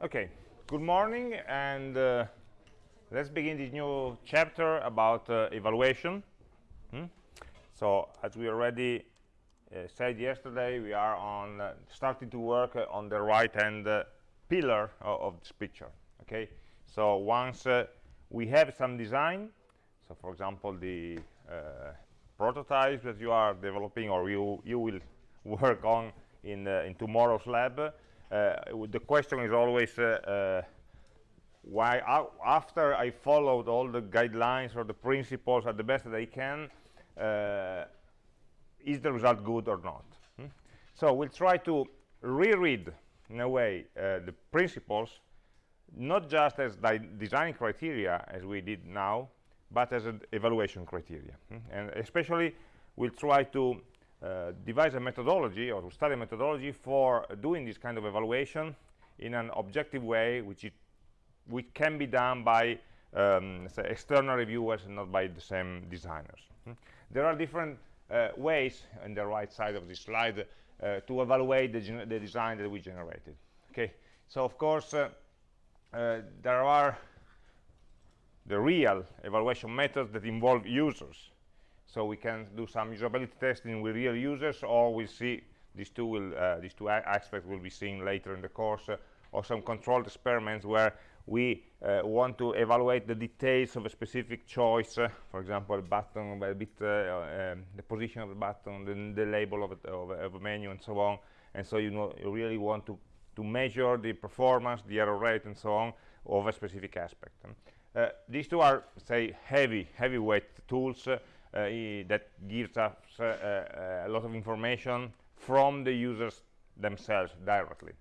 Okay, good morning, and uh, let's begin this new chapter about uh, evaluation. Hmm? So, as we already uh, said yesterday, we are on uh, starting to work uh, on the right-hand uh, pillar of, of, this picture. Okay, so once we have some design, so for example, the prototypes that you are developing or you you will work on in in tomorrow's lab the question is always uh, uh, why after I followed all the guidelines or the principles at the best that I can is the result good or not hmm? so we'll try to reread in a way uh, the principles not just as design criteria as we did now but as an evaluation criteria hmm? and especially we'll try to uh, devise a methodology or to study a methodology for doing this kind of evaluation in an objective way which it which can be done by um, external reviewers and not by the same designers. Hmm? there are different uh, ways on the right side of this slide uh, to evaluate the, the, design that we generated. Okay? So of course uh, uh, there are the real evaluation methods that involve users so we can do some usability testing with real users or we see these two will uh, these two aspects will be seen later in the course uh, or some controlled experiments where we uh, want to evaluate the details of a specific choice uh, for example a button a bit uh, um, the position of the button the, label of, it, of, of, a menu and so on. And so you know you really want to to measure the performance the error rate and so on of a specific aspect. Uh, these two are say heavy heavyweight tools Uh, that gives us uh, uh, a lot of information from the users themselves directly.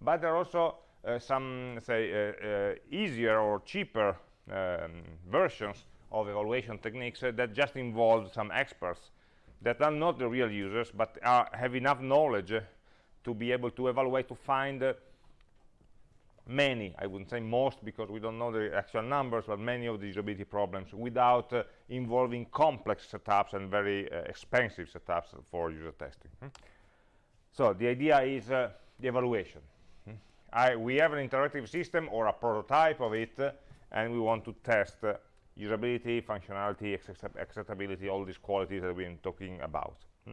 But there are also uh, some say uh, easier or cheaper um, versions of evaluation techniques that just involve some experts that are not the real users but are, have enough knowledge to be able to evaluate to find many i wouldn't say most because we don't know the actual numbers but many of the usability problems without uh, involving complex setups and very uh, expensive setups for user testing hmm? so the idea is uh, the evaluation hmm? I, we have an interactive system or a prototype of it uh, and we want to test uh, usability functionality acceptability all these qualities that we've been talking about hmm?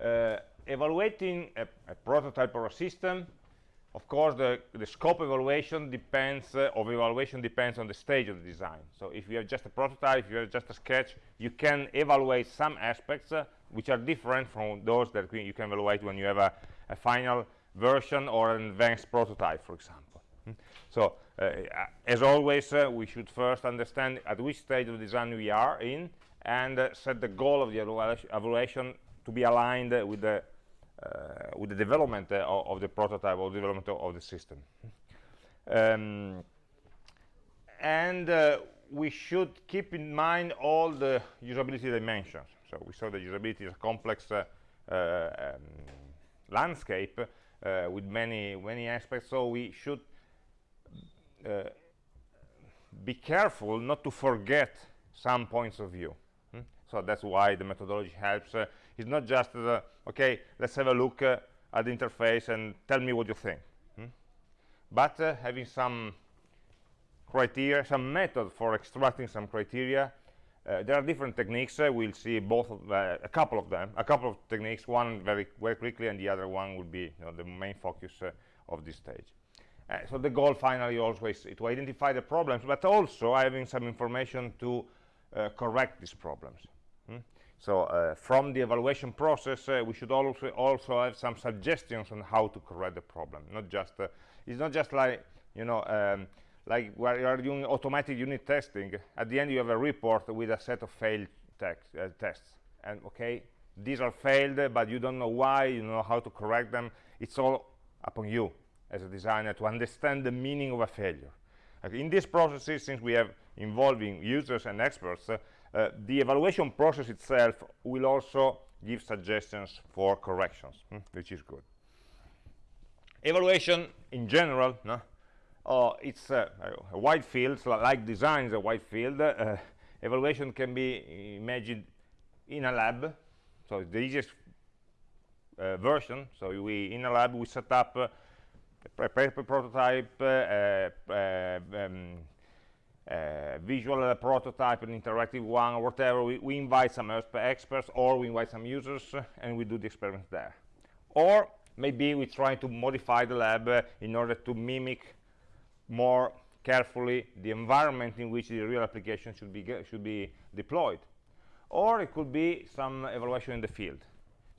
Uh, evaluating a, a prototype or a system of course the, the scope evaluation depends uh, of evaluation depends on the stage of the design so if you have just a prototype if you have just a sketch you can evaluate some aspects uh, which are different from those that you can evaluate when you have a, a final version or an advanced prototype for example hmm? so uh, as always uh, we should first understand at which stage of design we are in and uh, set the goal of the evaluation to be aligned with the uh, with the development uh, of the prototype or development of the system. Um, and uh, we should keep in mind all the usability dimensions. So we saw that usability is a complex uh, uh, um, landscape uh, with many many aspects. So we should be careful not to forget some points of view. Hmm? So that's why the methodology helps it's not just the, okay, let's have a look uh, at the interface and tell me what you think. Hmm? But uh, having some criteria, some method for extracting some criteria. Uh, there are different techniques. Uh, we'll see both, of, uh, a couple of them, a couple of techniques. One very very quickly, and the other one will be you know, the main focus uh, of this stage. so the goal finally always is to identify the problems, but also having some information to correct these problems. Hmm? So uh, from the evaluation process, uh, we should also also have some suggestions on how to correct the problem. Not just uh, it's not just like you know um, like where you are doing automatic unit testing. At the end, you have a report with a set of failed uh, tests, and okay, these are failed, but you don't know why. You know how to correct them. It's all upon you as a designer to understand the meaning of a failure. in these processes, since we have involving users and experts, uh, uh, the evaluation process itself will also give suggestions for corrections, hmm, which is good. Evaluation in general, no? Uh, it's a wide field, so like design is a wide field. Uh, evaluation can be imagined in a lab, so it's the easiest uh, version. So we in a lab we set up uh, a prototype, uh, uh, um, uh, visual prototype, an interactive one, or whatever. We, we invite some experts, or we invite some users, and we do the experiment there. Or maybe we try to modify the lab uh, in order to mimic more carefully the environment in which the real application should be should be deployed or it could be some evaluation in the field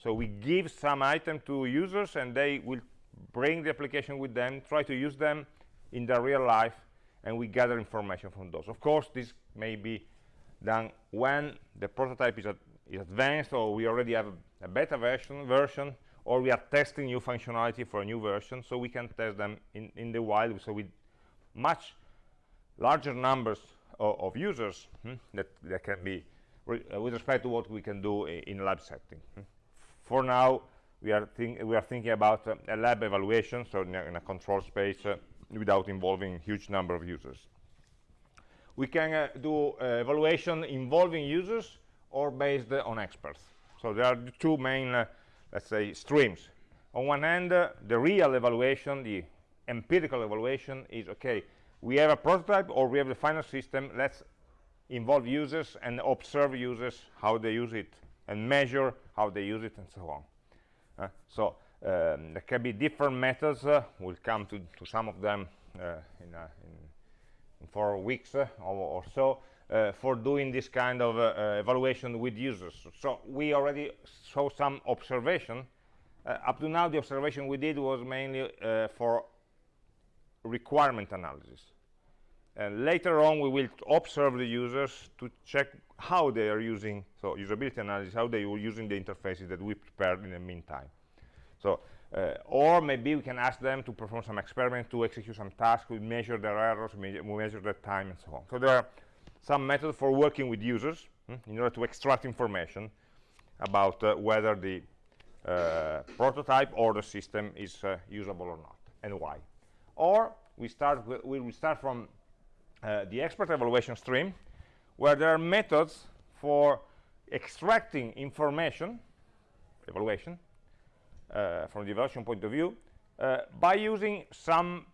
so we give some item to users and they will bring the application with them try to use them in their real life and we gather information from those of course this may be done when the prototype is, ad is advanced or we already have a, a beta version version or we are testing new functionality for a new version so we can test them in, in the wild so with much larger numbers of, of users hmm, that, that can be re uh, with respect to what we can do in lab setting hmm. for now we are, we are thinking about uh, a lab evaluation so in a, in a control space uh, without involving huge number of users we can uh, do uh, evaluation involving users or based on experts so there are two main uh, let's say, streams. On one hand, uh, the real evaluation, the empirical evaluation is, okay, we have a prototype or we have the final system, let's involve users and observe users, how they use it, and measure how they use it, and so on. Uh, so um, there can be different methods. Uh, we'll come to, to some of them uh, in, uh, in, in, four weeks uh, or, or, so. For doing this kind of evaluation with users. So we already saw some observation. up to now, the observation we did was mainly for requirement analysis. And later on, we will observe the users to check how they are using, so usability analysis, how they were using the interfaces that we prepared in the meantime. So, uh, or maybe we can ask them to perform some experiment to execute some task, we measure their errors, we measure their time, and so on. So there are some methods for working with users hmm, in order to extract information about uh, whether the uh, prototype or the system is uh, usable or not and why or we start we will start from uh, the expert evaluation stream where there are methods for extracting information evaluation from the evaluation point of view uh, by using some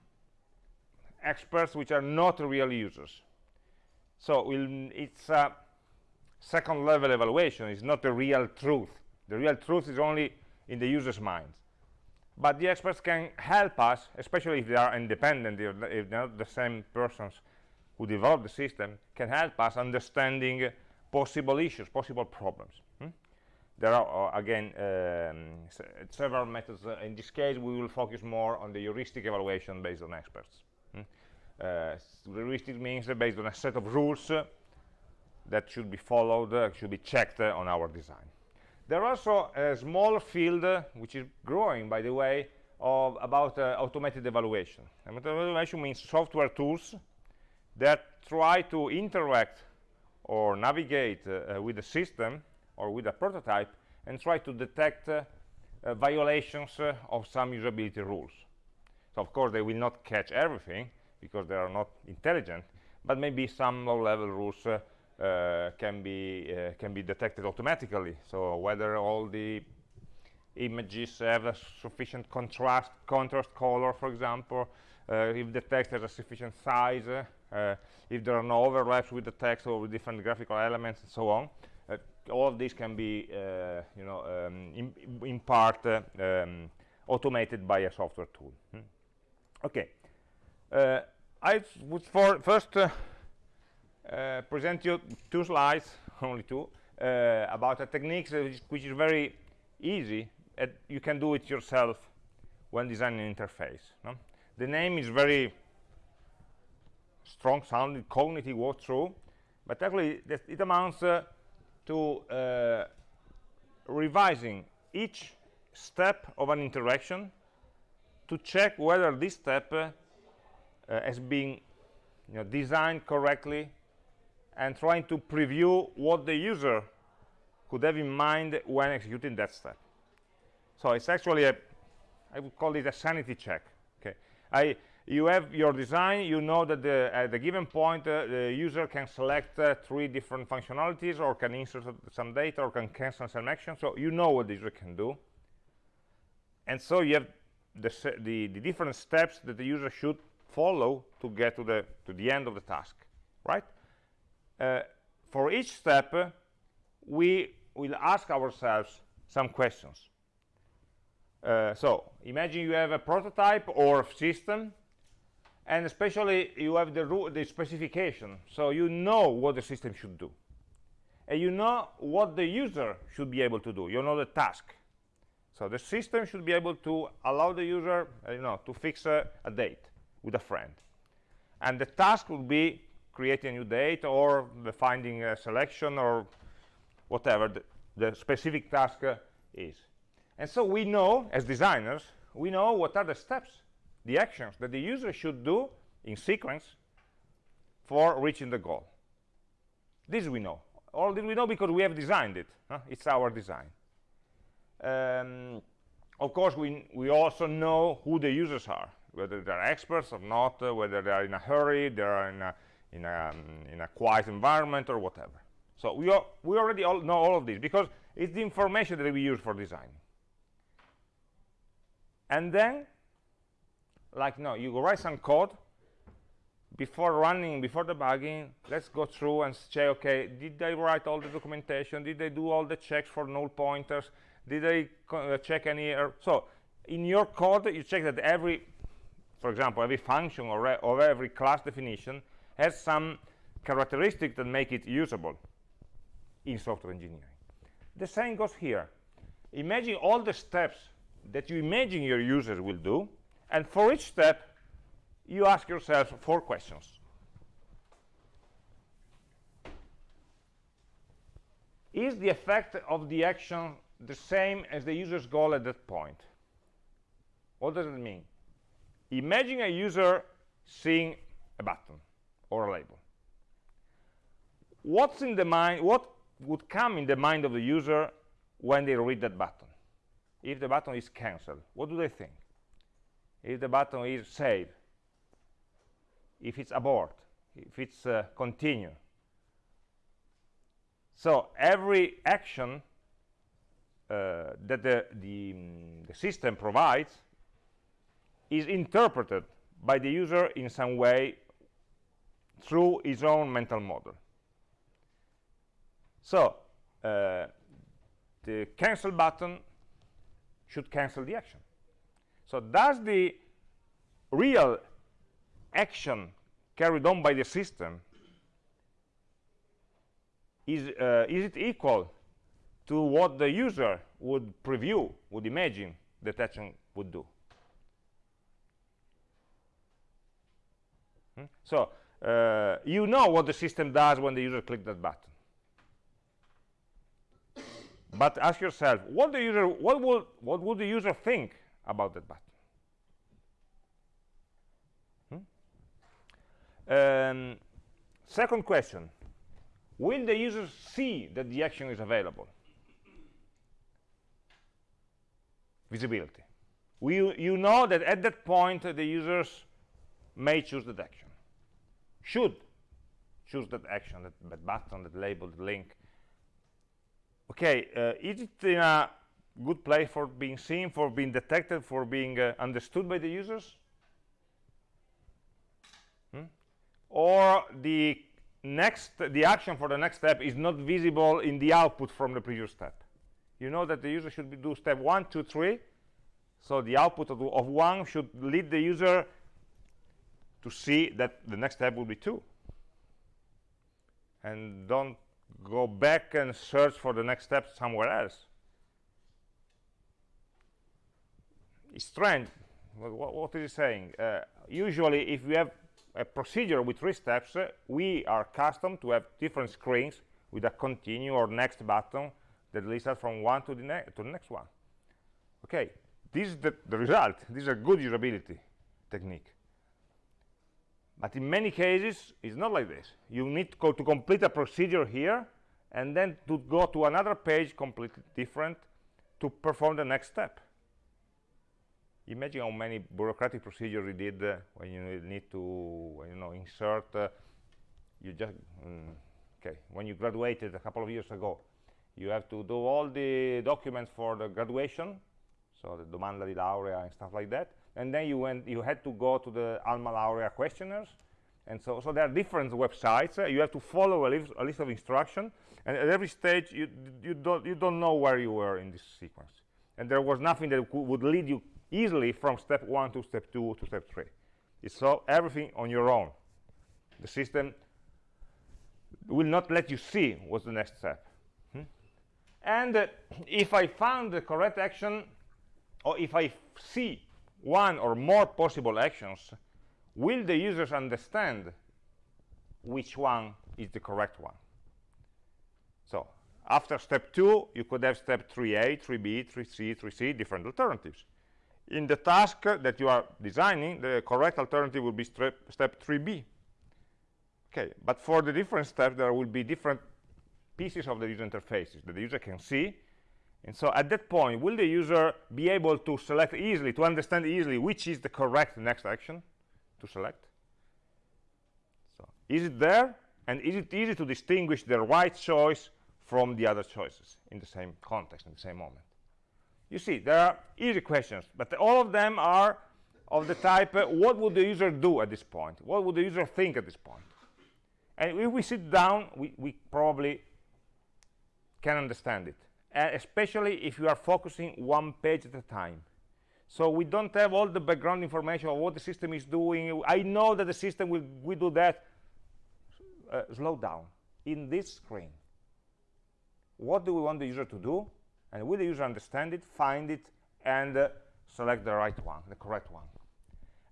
experts which are not real users so we'll, it's a second level evaluation. It's not the real truth. The real truth is only in the user's mind. But the experts can help us, especially if they are independent, if they're not the same persons who develop the system, can help us understanding possible issues, possible problems. There are, uh, again, um, several methods. Uh, in this case, we will focus more on the heuristic evaluation based on experts. Hmm? Uh, heuristic means based on a set of rules uh, that should be followed, uh, should be checked on our design. There are also a small field, which is growing, by the way, of about automated evaluation. Automated evaluation means software tools that try to interact or navigate uh, with the system or with a prototype and try to detect uh, uh, violations of some usability rules. So of course they will not catch everything, because they are not intelligent but maybe some low-level rules uh, uh, can be uh, can be detected automatically so whether all the images have a sufficient contrast contrast color for example uh, if the text has a sufficient size uh, if there are no overlaps with the text or with different graphical elements and so on uh, all of this can be you know um, in, in, part um, automated by a software tool hmm? okay I would for first uh, uh, present you two slides, only two, uh, about a technique which, which, is very easy. you can do it yourself when designing an interface. No? The name is very strong sounding, cognitive walkthrough, but actually it amounts uh, to uh, revising each step of an interaction to check whether this step uh, uh, as being you know, designed correctly and trying to preview what the user could have in mind when executing that step. So it's actually a, I would call it a sanity check. Okay, I, you have your design, you know that the, at the given point uh, the user can select uh, three different functionalities or can insert some data or can cancel some action. So you know what the user can do. And so you have the, the, the different steps that the user should follow to get to the to the end of the task right uh, for each step uh, we will ask ourselves some questions uh, so imagine you have a prototype or a system and especially you have the, the specification. So you know what the system should do. And you know what the user should be able to do. You know the task. So the system should be able to allow the user uh, you know to fix a date with a friend. And the task would be creating a new date or the finding a selection or whatever the, the specific task uh, is. And so we know, as designers, we know what are the steps, the actions that the user should do in sequence for reaching the goal. This we know. All this we know because we have designed it. Huh? It's our design. Um, of course, we, we also know who the users are, whether they're experts or not, uh, whether they're in a hurry, they're in a, in a, um, in a quiet environment or whatever. So we, are, we already all know all of this because it's the information that we use for design and then like no you write some code before running before debugging let's go through and say okay did they write all the documentation? Did they do all the checks for null pointers? Did they uh, check any error so in your code you check that every for example every function or, or every class definition has some characteristics that make it usable in software engineering. The same goes here. Imagine all the steps that you imagine your users will do and for each step you ask yourself four questions. Is the effect of the action the same as the user's goal at that point? What does it mean? Imagine a user seeing a button or a label. What's in the mind what would come in the mind of the user when they read that button? If the button is cancelled what do they think if the button is save if it's abort if it's uh, continue. So every action uh, that the, the, um, the, system provides is interpreted by the user in some way through his own mental model. So uh, the cancel button should cancel the action so does the real action carried on by the system is uh, is it equal to what the user would preview would imagine that action would do hmm? so uh, you know what the system does when the user clicks that button but ask yourself what the user what would what would the user think about that button. Hmm? um, second question. Will the user see that the action is available? Visibility. We, you know that at that point uh, the users may choose that action? Should choose that action that, that button that label the link. Okay uh, is it in a good place for being seen for being detected for being uh, understood by the users. Hmm? or the next the action for the next step is not visible in the output from the previous step. You know that the user should be, do step one two three. So the output of, of one should lead the user to see that the next step will be two. And don't go back and search for the next step somewhere else strange. What, what is it saying? Uh, usually if we have a procedure with three steps uh, we are accustomed to have different screens with a continue or next button that leads us from one to the, to the next one. Okay this is the, the result. This is a good usability technique. But in many cases it's not like this. You need to, to complete a procedure here and then to go to another page completely different to perform the next step imagine how many bureaucratic procedures you did uh, when you need to you know insert uh, you just mm, okay when you graduated a couple of years ago you have to do all the documents for the graduation so the domanda di laurea and stuff like that. And then you went, you had to go to the Alma Laurea questionnaires. And so, so there are different websites. Uh, you have to follow a list, a list of instructions. And at every stage, you, you, don't, you don't know where you were in this sequence. And there was nothing that would lead you easily from step one to step two to step three. It's so everything on your own. The system will not let you see what's the next step. Hmm? And uh, if I found the correct action, or if I see one or more possible actions, will the users understand which one is the correct one? So after step two, you could have step 3a, 3b, 3c, 3c, different alternatives. In the task that you are designing, the correct alternative will be step, step 3b. Okay, but for the different steps, there will be different pieces of the user interfaces that the user can see and so at that point, will the user be able to select easily, to understand easily which is the correct next action to select? So is it there? And is it easy to distinguish the right choice from the other choices in the same context, in the same moment? You see, there are easy questions, but all of them are of the type, uh, what would the user do at this point? What would the user think at this point? And if we sit down, we, we probably can understand it uh, especially if you are focusing one page at a time. So we don't have all the background information of what the system is doing. I know that the system will, do that. Uh, slow down. In this screen, what do we want the user to do? And will the user understand it, find it, and uh, select the right one, the correct one?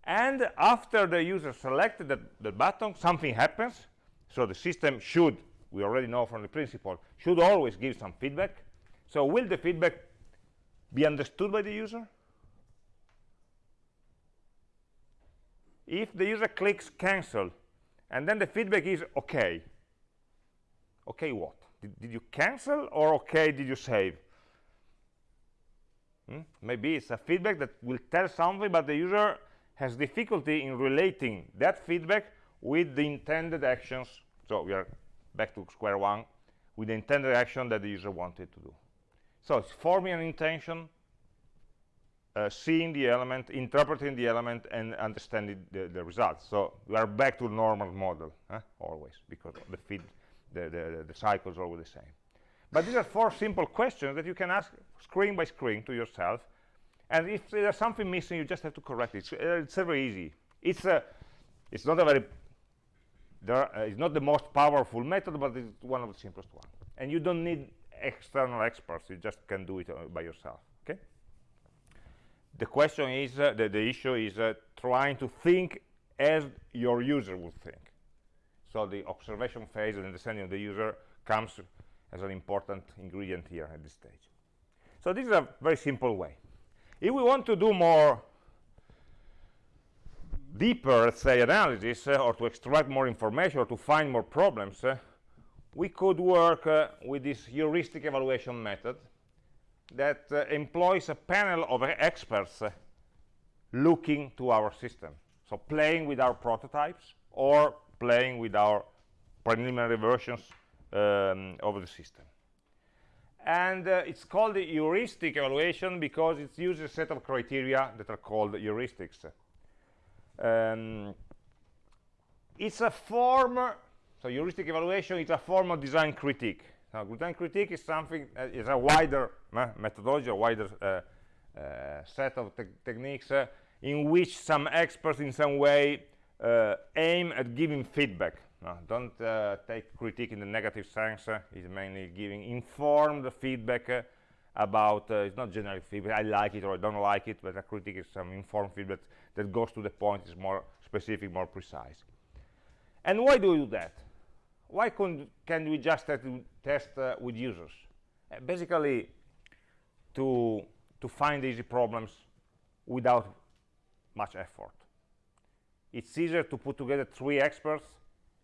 And after the user selected the, the button, something happens. So the system should, we already know from the principle, should always give some feedback so will the feedback be understood by the user? If the user clicks cancel, and then the feedback is OK, OK what? Did, did you cancel, or OK did you save? Hmm? Maybe it's a feedback that will tell something, but the user has difficulty in relating that feedback with the intended actions. So we are back to square one, with the intended action that the user wanted to do. So it's forming an intention, uh, seeing the element, interpreting the element, and understanding the, the results. So we are back to Norman model, always, because the feed, the, the, the cycles are always the same. But these are four simple questions that you can ask screen by screen to yourself. And if there's something missing, you just have to correct it. It's, uh, it's very easy. It's, a, it's not a very, there, uh, it's not the most powerful method, but it's one of the simplest ones. And you don't need external experts you just can do it uh, by yourself okay the question is uh, the, the issue is uh, trying to think as your user would think so the observation phase and understanding of the user comes as an important ingredient here at this stage so this is a very simple way if we want to do more deeper let's say analysis uh, or to extract more information or to find more problems uh, we could work uh, with this heuristic evaluation method that uh, employs a panel of experts uh, looking to our system. So playing with our prototypes or playing with our preliminary versions um, of the system. And uh, it's called the heuristic evaluation because it uses a set of criteria that are called heuristics. Um, it's a form so heuristic evaluation is a form of design critique. Now, design critique is something uh, is a wider uh, methodology, a wider uh, uh set of te techniques in which some experts in some way aim at giving feedback. Don't take critique in the negative sense. it's mainly giving informed feedback about, it's not generic feedback, I like it or I don't like it, but a critique is some informed feedback that goes to the point, is more specific, more precise. And why do we do that? why can we just test uh, with users? Uh, basically, to, to find easy problems without much effort. It's easier to put together three experts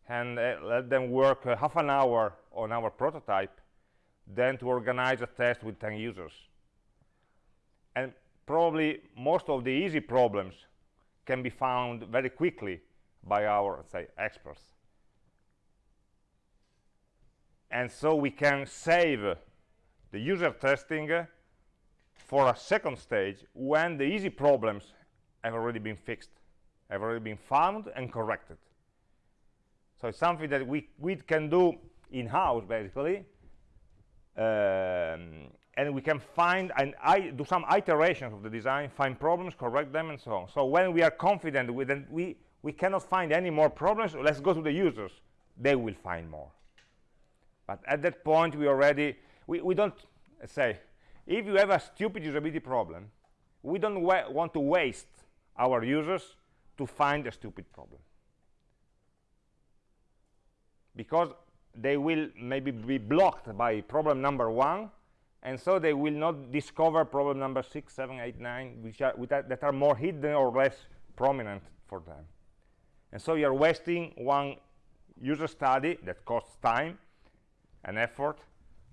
and uh, let them work uh, half an hour on our prototype than to organize a test with 10 users. And probably most of the easy problems can be found very quickly by our, say, experts and so we can save the user testing for a second stage when the easy problems have already been fixed, have already been found and corrected. So it's something that we, we can do in-house, basically, um, and we can find and I do some iterations of the design, find problems, correct them, and so on. So when we are confident with it, we we cannot find any more problems, let's go to the users. They will find more. But at that point, we already we we don't say if you have a stupid usability problem, we don't wa want to waste our users to find a stupid problem because they will maybe be blocked by problem number one and so they will not discover problem number six seven eight nine which are that, are more hidden or less prominent for them. And so you're wasting one user study that costs time and effort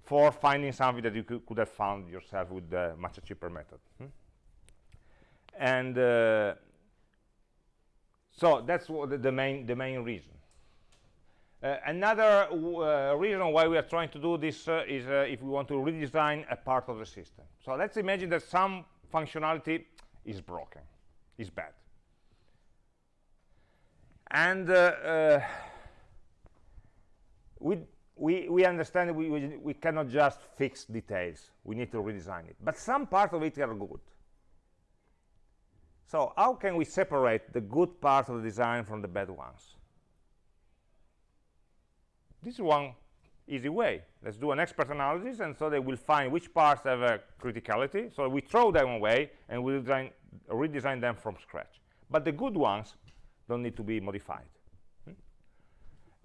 for finding something that you could, could have found yourself with a much cheaper method. Hmm? and uh, so that's the, the main the main reason another uh, reason why we are trying to do this uh, is uh, if we want to redesign a part of the system. So let's imagine that some functionality is broken, is bad. And uh, uh, we, we, we understand we, we, we cannot just fix details. We need to redesign it. But some parts of it are good. So how can we separate the good parts of the design from the bad ones? This is one easy way. Let's do an expert analysis and so they will find which parts have a criticality. So we throw them away and we design, redesign them from scratch. But the good ones don't need to be modified. Hmm?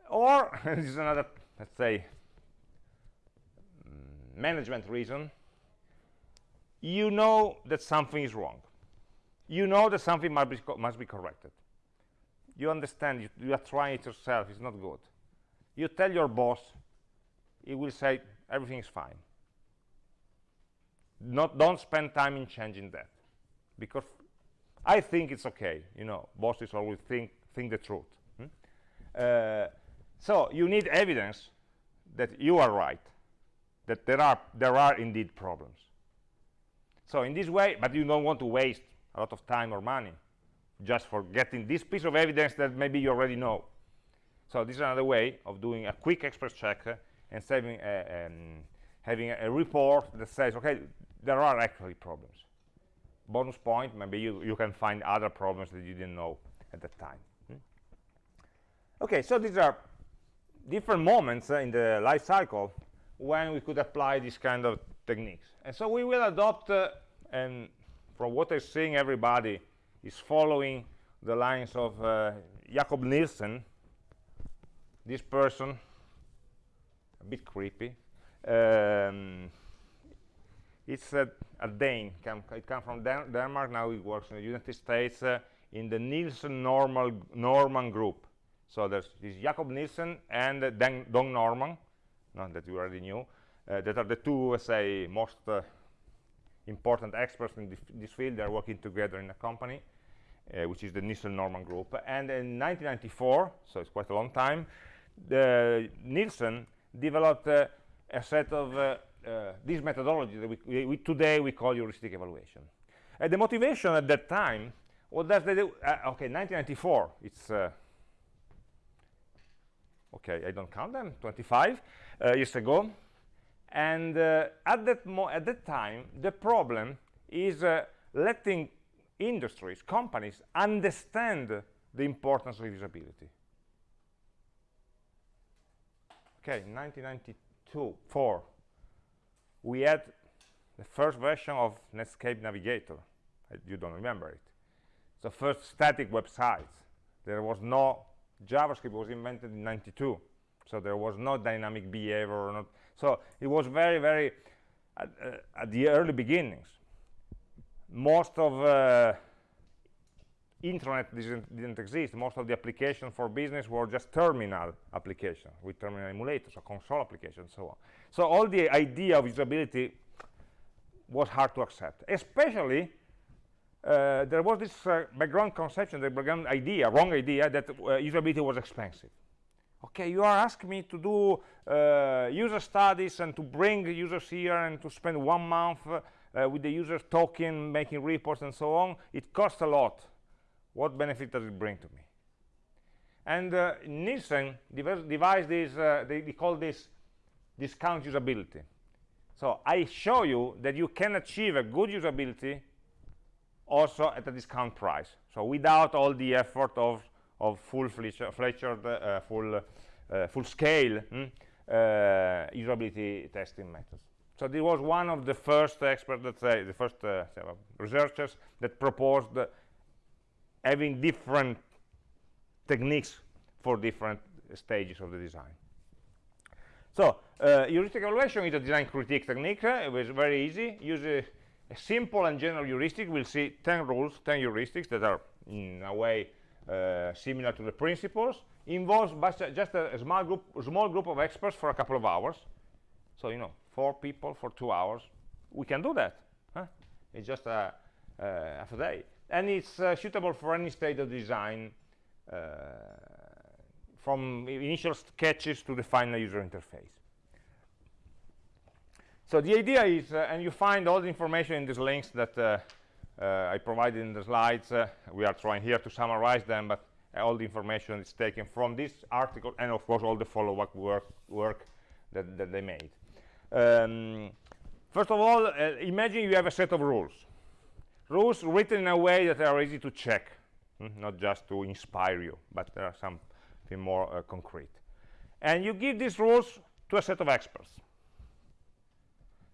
or this is another let's say mm, management reason. You know that something is wrong. You know that something must be, must be corrected. You understand you, you are trying it yourself. It's not good you tell your boss he will say everything is fine. Not don't spend time in changing that because i think it's okay you know bosses always think think the truth hmm? uh, so you need evidence that you are right that there are there are indeed problems. So in this way but you don't want to waste a lot of time or money just for getting this piece of evidence that maybe you already know so this is another way of doing a quick express check and saving um, having a, report that says, okay, there are actually problems. Bonus point, maybe you, you can find other problems that you didn't know at that time. Hmm? Okay, so these are different moments uh, in the life cycle when we could apply this kind of techniques. And so we will adopt, uh, and from what I'm seeing, everybody is following the lines of uh, Jakob Nielsen, this person a bit creepy um, it's a, a Dane come, it comes from Dan Denmark now he works in the United States uh, in the Nielsen normal Norman group. So there's this Jakob Nielsen and uh, Dan, Don Norman not that you already knew uh, that are the two say most uh, important experts in this field. They're working together in a company uh, which is the Nielsen Norman group. And in 1994 so it's quite a long time Nielsen developed uh, a set of uh, uh, this methodology that we, we, today we call heuristic evaluation. the motivation at that time, what does they do? okay, 1994, it's okay i don't count them 25 uh, years ago and uh, at that at that time the problem is uh, letting industries companies understand the importance of usability okay 1992 4 we had the first version of Netscape Navigator. You don't remember it. The first static websites there was no JavaScript was invented in 92 so there was no dynamic behavior not, so it was very very at, uh, at the early beginnings. Most of uh, intranet didn't, didn't, exist. Most of the applications for business were just terminal applications with terminal emulators or console applications, and so on. So all the idea of usability was hard to accept, especially uh, there was this uh, background conception, the background idea, wrong idea, that uh, usability was expensive. Okay, you are asking me to do uh, user studies and to bring users here and to spend one month uh, with the users talking, making reports and so on, it costs a lot. What benefit does it bring to me? And uh, Nielsen devised this, uh, they, they call this discount usability. So I show you that you can achieve a good usability also at a discount price. So without all the effort of, of full-fledged, uh, full, uh, full scale hmm, uh, usability testing methods. So this was one of the first experts that say, the first uh, researchers that proposed having different techniques for different stages of the design. So uh, heuristic evaluation is a design critique technique. Uh, it was very easy. Use a, a, simple and general heuristic. We'll see 10 rules, 10 heuristics that are in a way uh, similar to the principles. Involves just a, small group, small group of experts for a couple of hours. So you know, four people for two hours. We can do that. Huh? It's just a, half a day, and it's uh, suitable for any state of design uh, from initial sketches to the final user interface. So the idea is, uh, and you find all the information in these links that uh, uh, I provided in the slides. We are trying here to summarize them, but all the information is taken from this article and, of course, all the follow-up work, work that, that, they made. Um, first of all, imagine you have a set of rules. Rules written in a way that are easy to check, hmm? not just to inspire you, but there are some more uh, concrete. And you give these rules to a set of experts.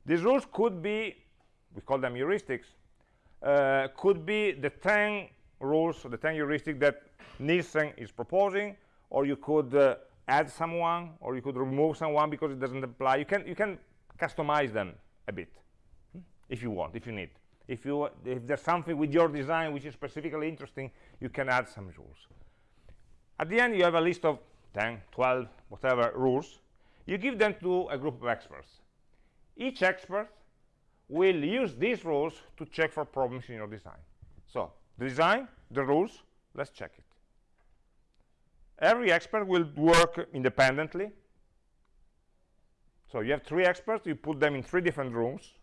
These rules could be, we call them heuristics, uh, could be the 10 rules, the 10 heuristics that Nielsen is proposing, or you could uh, add someone, or you could remove someone because it doesn't apply. You can, you can customize them a bit, hmm, if you want, if you need. If, you, if there's something with your design which is specifically interesting, you can add some rules. At the end, you have a list of 10, 12, whatever rules. You give them to a group of experts. Each expert will use these rules to check for problems in your design. So, the design, the rules, let's check it. Every expert will work independently. So you have three experts, you put them in three different rooms.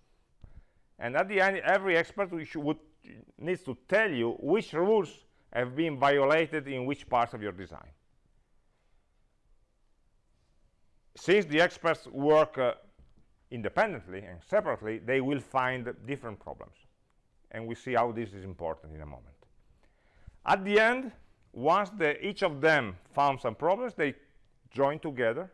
And at the end, every expert would, needs to tell you which rules have been violated in which parts of your design. Since the experts work uh, independently and separately, they will find different problems. And we see how this is important in a moment. At the end, once the, each of them found some problems, they join together,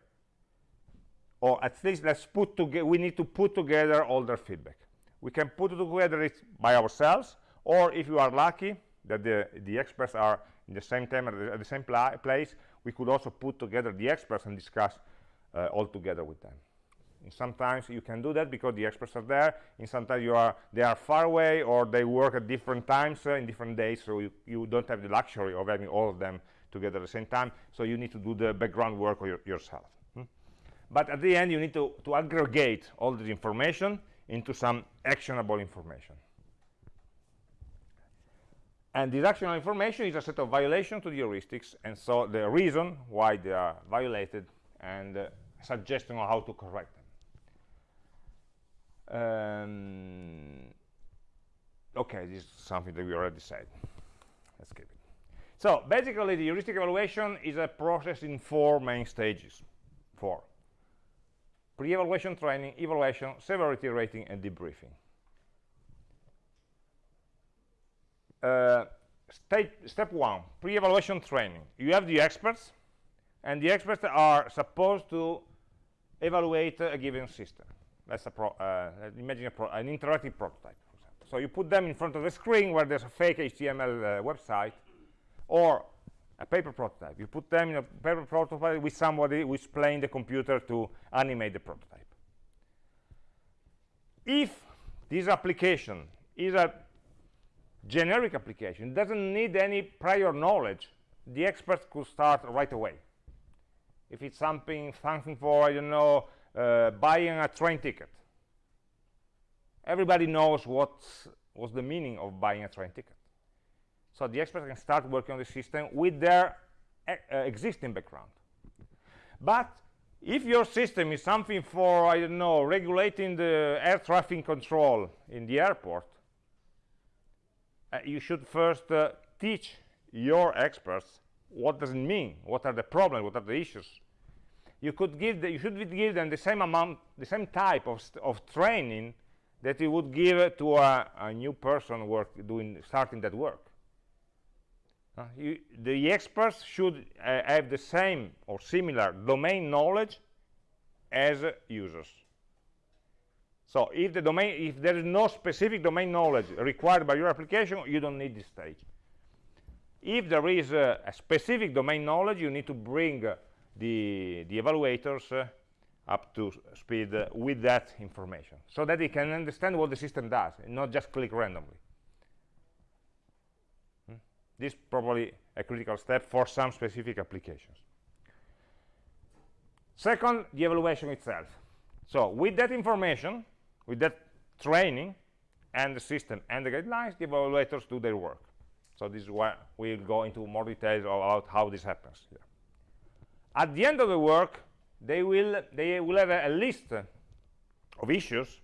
or at least let's put together, we need to put together all their feedback. We can put together it by ourselves, or if you are lucky, that the, the experts are in the same time at the, the same pla place, we could also put together the experts and discuss uh, all together with them. And sometimes you can do that because the experts are there, and sometimes you are they are far away or they work at different times uh, in different days, so you, you don't have the luxury of having all of them together at the same time, so you need to do the background work your, yourself. Hmm? But at the end, you need to, to aggregate all this information into some actionable information. And this actionable information is a set of violations to the heuristics, and so the reason why they are violated and uh, suggestion on how to correct them. Um, okay, this is something that we already said. Let's skip it. So basically, the heuristic evaluation is a process in four main stages. Four. Pre-evaluation training, evaluation, severity rating, and debriefing. uh, state, step one, pre-evaluation training. You have the experts, and the experts are supposed to evaluate a given system. Let's uh, imagine an interactive prototype. So you put them in front of the screen where there's a fake HTML uh, website, or a paper prototype. You put them in a paper prototype with somebody who's playing the computer to animate the prototype. If this application is a generic application doesn't need any prior knowledge the experts could start right away if it's something something for i don't know uh, buying a train ticket everybody knows what was the meaning of buying a train ticket so the experts can start working on the system with their uh, existing background. But if your system is something for i don't know regulating the air traffic control in the airport uh, you should first uh, teach your experts what does it mean what are the problems what are the issues. You could give the, you should give them the same amount the same type of, of training that you would give to a, a new person work doing starting that work uh, you, the experts should uh, have the same or similar domain knowledge as users so if the domain if there is no specific domain knowledge required by your application you don't need this stage if there is a specific domain knowledge you need to bring uh, the the evaluators uh, up to speed uh, with that information so that they can understand what the system does and not just click randomly? This is probably a critical step for some specific applications second the evaluation itself so with that information with that training and the system and the guidelines the evaluators do their work so this is why we'll go into more details about how this happens here. At the end of the work, they will they will have a, a list of issues,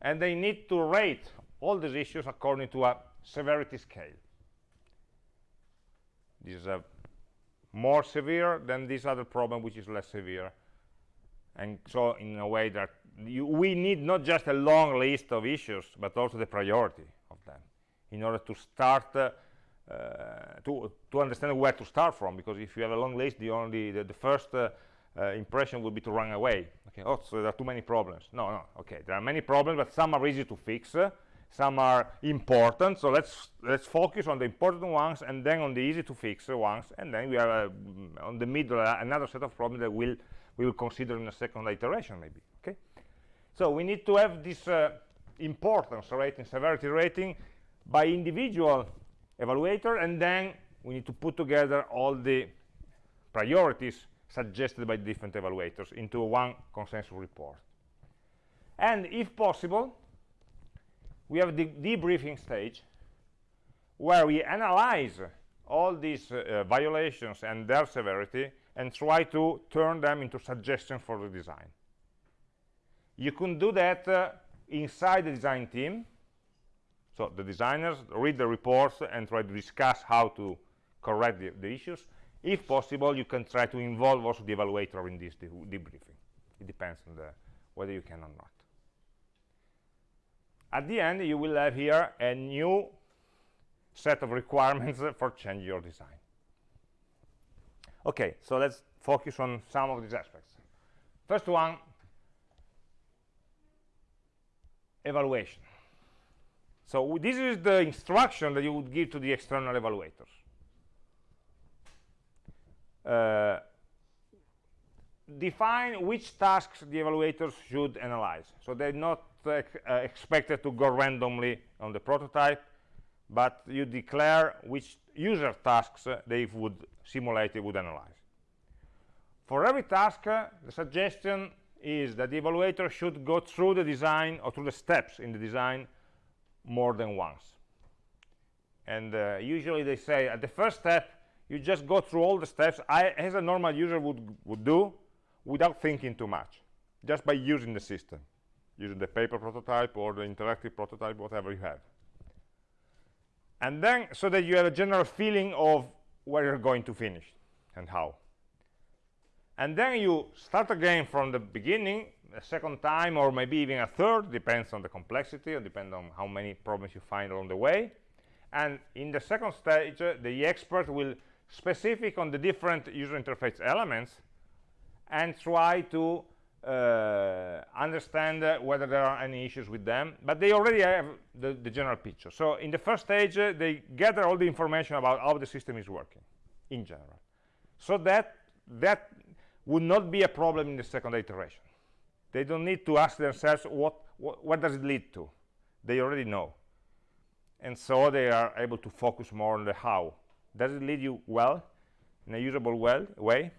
and they need to rate all these issues according to a severity scale. This is more severe than this other problem, which is less severe. And so, in a way that you, we need not just a long list of issues, but also the priority of them in order to start uh, uh, to to understand where to start from because if you have a long list the only the, the first uh, uh, impression would be to run away okay oh so there are too many problems no no okay there are many problems but some are easy to fix some are important so let's let's focus on the important ones and then on the easy to fix ones and then we have uh, on the middle uh, another set of problems that we'll we will consider in a second iteration maybe okay? So we need to have this uh, importance rating severity rating by individual evaluator and then we need to put together all the priorities suggested by different evaluators into one consensus report. And if possible we have the debriefing stage where we analyze all these uh, uh, violations and their severity and try to turn them into suggestions for the design you can do that uh, inside the design team so the designers read the reports and try to discuss how to correct the, the issues. If possible, you can try to involve also the evaluator in this de debriefing. It depends on the, whether you can or not. At the end, you will have here a new set of requirements for change your design. Okay, so let's focus on some of these aspects. First one, evaluation. So this is the instruction that you would give to the external evaluators. Uh, define which tasks the evaluators should analyze. So they're not uh, expected to go randomly on the prototype, but you declare which user tasks uh, they would simulate, they would analyze. For every task, uh, the suggestion is that the evaluator should go through the design or through the steps in the design more than once. And uh, usually they say at the first step you just go through all the steps. I, as a normal user would, would do without thinking too much just by using the system using the paper prototype or the interactive prototype whatever you have. And then so that you have a general feeling of where you're going to finish and how. And then you start again from the beginning a second time or maybe even a third depends on the complexity or depends on how many problems you find along the way. And in the second stage uh, the expert will specific on the different user interface elements and try to uh, understand uh, whether there are any issues with them but they already have the, the general picture. So in the first stage uh, they gather all the information about how the system is working in general. So that that would not be a problem in the second iteration. They don't need to ask themselves what, what, what does it lead to? They already know. And so they are able to focus more on the how. Does it lead you well in a usable well way?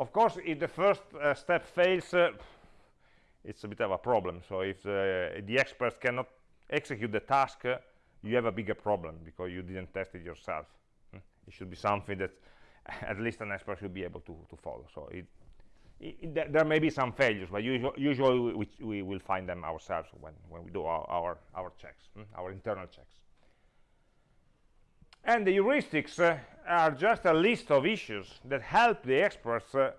Of course if the first uh, step fails uh, it's a bit of a problem so if uh, the experts cannot execute the task uh, you have a bigger problem because you didn't test it yourself hmm? it should be something that at least an expert should be able to, to follow so it I- I- there, may be some failures, but usually, usually we, we, will find them ourselves when, when we do our, our, our checks, mm, our internal checks. And the heuristics uh, are just a list of issues that help the experts uh,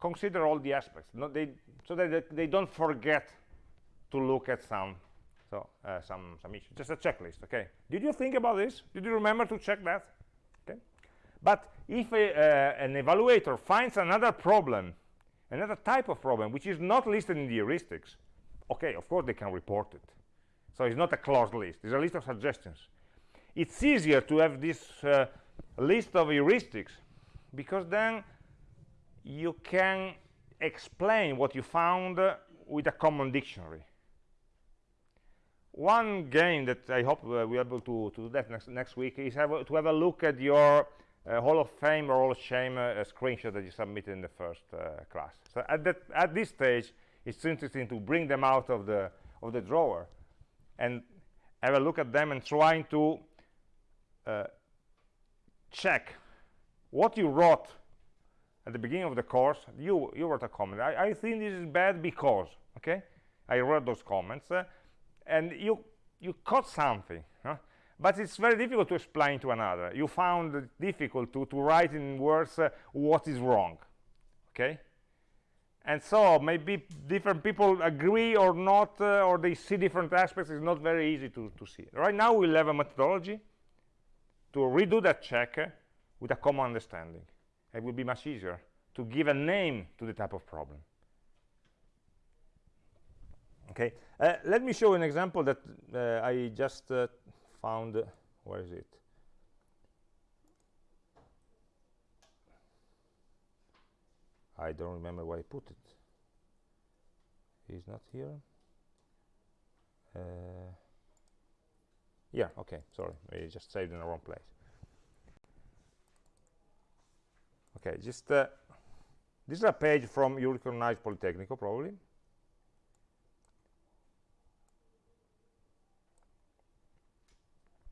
consider all the aspects, they, so that they, they don't forget to look at some so uh, some some issues. Just a checklist, okay? Did you think about this? Did you remember to check that? Okay. But if a, uh, an evaluator finds another problem, another type of problem which is not listed in the heuristics, okay, of course they can report it. So it's not a closed list; it's a list of suggestions. It's easier to have this uh, list of heuristics because then you can explain what you found uh, with a common dictionary one game that I hope uh, we're able to, to do that next, next week is have a, to have a look at your uh, Hall of Fame or Hall of Shame uh, screenshot that you submitted in the first uh, class. So at, that, at this stage, it's interesting to bring them out of the, of the drawer and have a look at them and trying to uh, check what you wrote at the beginning of the course. You, you wrote a comment. I, I think this is bad because, okay? I read those comments. Uh, and you you caught something huh? but it's very difficult to explain to another you found it difficult to, to write in words uh, what is wrong okay and so maybe different people agree or not uh, or they see different aspects it's not very easy to, to see right now we'll have a methodology to redo that check uh, with a common understanding. It will be much easier to give a name to the type of problem. Okay uh, let me show an example that uh, I just uh, found where is it? I don't remember where I put it. He's not here. Uh, yeah okay sorry I just saved in the wrong place. Okay just uh, this is a page from you recognize Politecnico probably.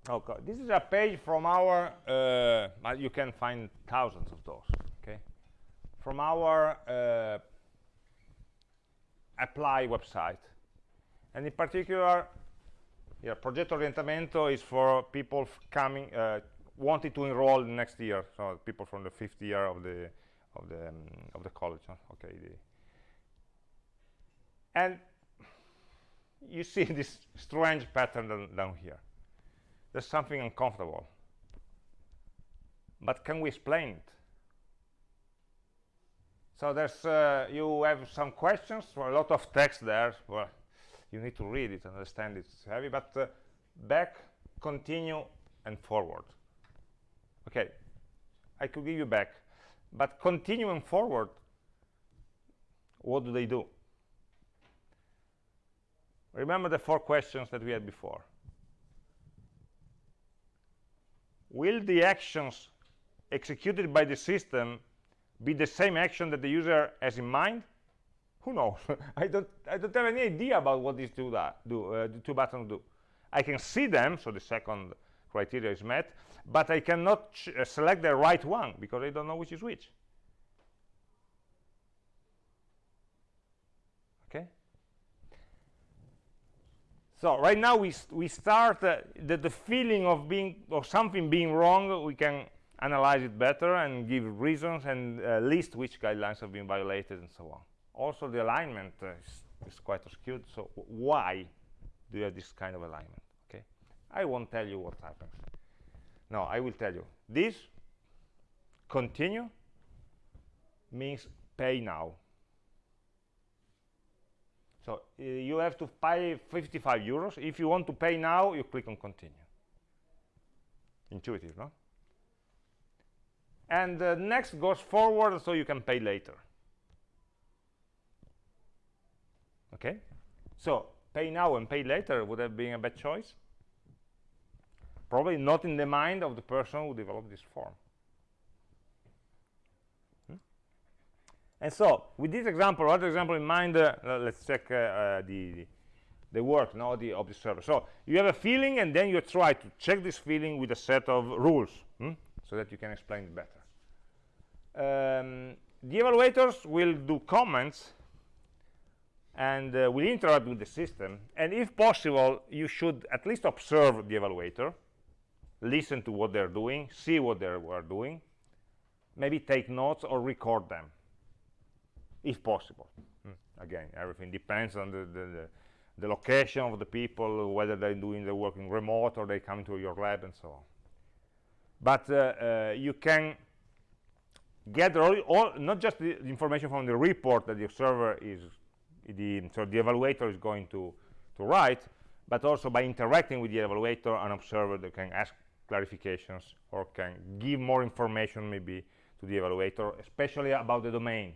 Okay this is a page from our uh, you can find thousands of those okay? From our uh, apply website. And in particular yeah, Progetto Orientamento is for people coming uh, wanting to enroll next year so people from the fifth year of the of the um, of the college huh? okay the and you see this strange pattern down here there's something uncomfortable. But can we explain it? So there's, uh, you have some questions, a lot of text there. Well, you need to read it, understand it. it's heavy, but uh, back, continue, and forward. Okay, I could give you back, but continue and forward, what do they do? Remember the four questions that we had before. will the actions executed by the system be the same action that the user has in mind? Who knows? I don't I don't have any idea about what these two that do uh, the two buttons do. I can see them, so the second criteria is met, but I cannot uh, select the right one because I don't know which is which. Okay. So right now we, we start uh, the, the feeling of being of something being wrong. We can analyze it better and give reasons and uh, list which guidelines have been violated and so on. Also, the alignment uh, is, is, quite skewed. So why do you have this kind of alignment? Okay, I won't tell you what happens. No, I will tell you. This continue means pay now. So uh, you have to pay 55 euros. If you want to pay now, you click on continue. Intuitive, no? And uh, next goes forward, so you can pay later. Okay? So pay now and pay later would have been a bad choice. Probably not in the mind of the person who developed this form. And so, with this example, other example in mind, uh, let's check uh, uh, the, the work now the, of the server. So, you have a feeling, and then you try to check this feeling with a set of rules, hmm? so that you can explain it better. Um, the evaluators will do comments and uh, will interact with the system and if possible you should at least observe the evaluator listen to what they're doing see what they are doing maybe take notes or record them if possible mm. again everything depends on the, the, the, the, location of the people whether they're doing the work in remote or they come to your lab and so on but uh, uh, you can gather all, all, not just the information from the report that the observer is the so the evaluator is going to to write but also by interacting with the evaluator an observer that can ask clarifications or can give more information maybe to the evaluator especially about the domain.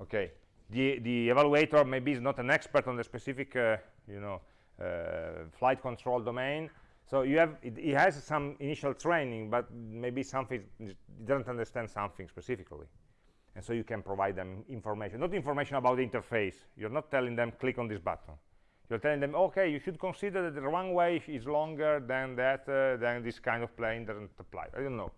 Okay the the evaluator maybe is not an expert on the specific uh, you know uh, flight control domain. So you have it, it, has some initial training but maybe something doesn't understand something specifically and so you can provide them information. Not information about the interface. You're not telling them click on this button. You're telling them okay you should consider that the runway is longer than that uh, then this kind of plane doesn't apply i don't know.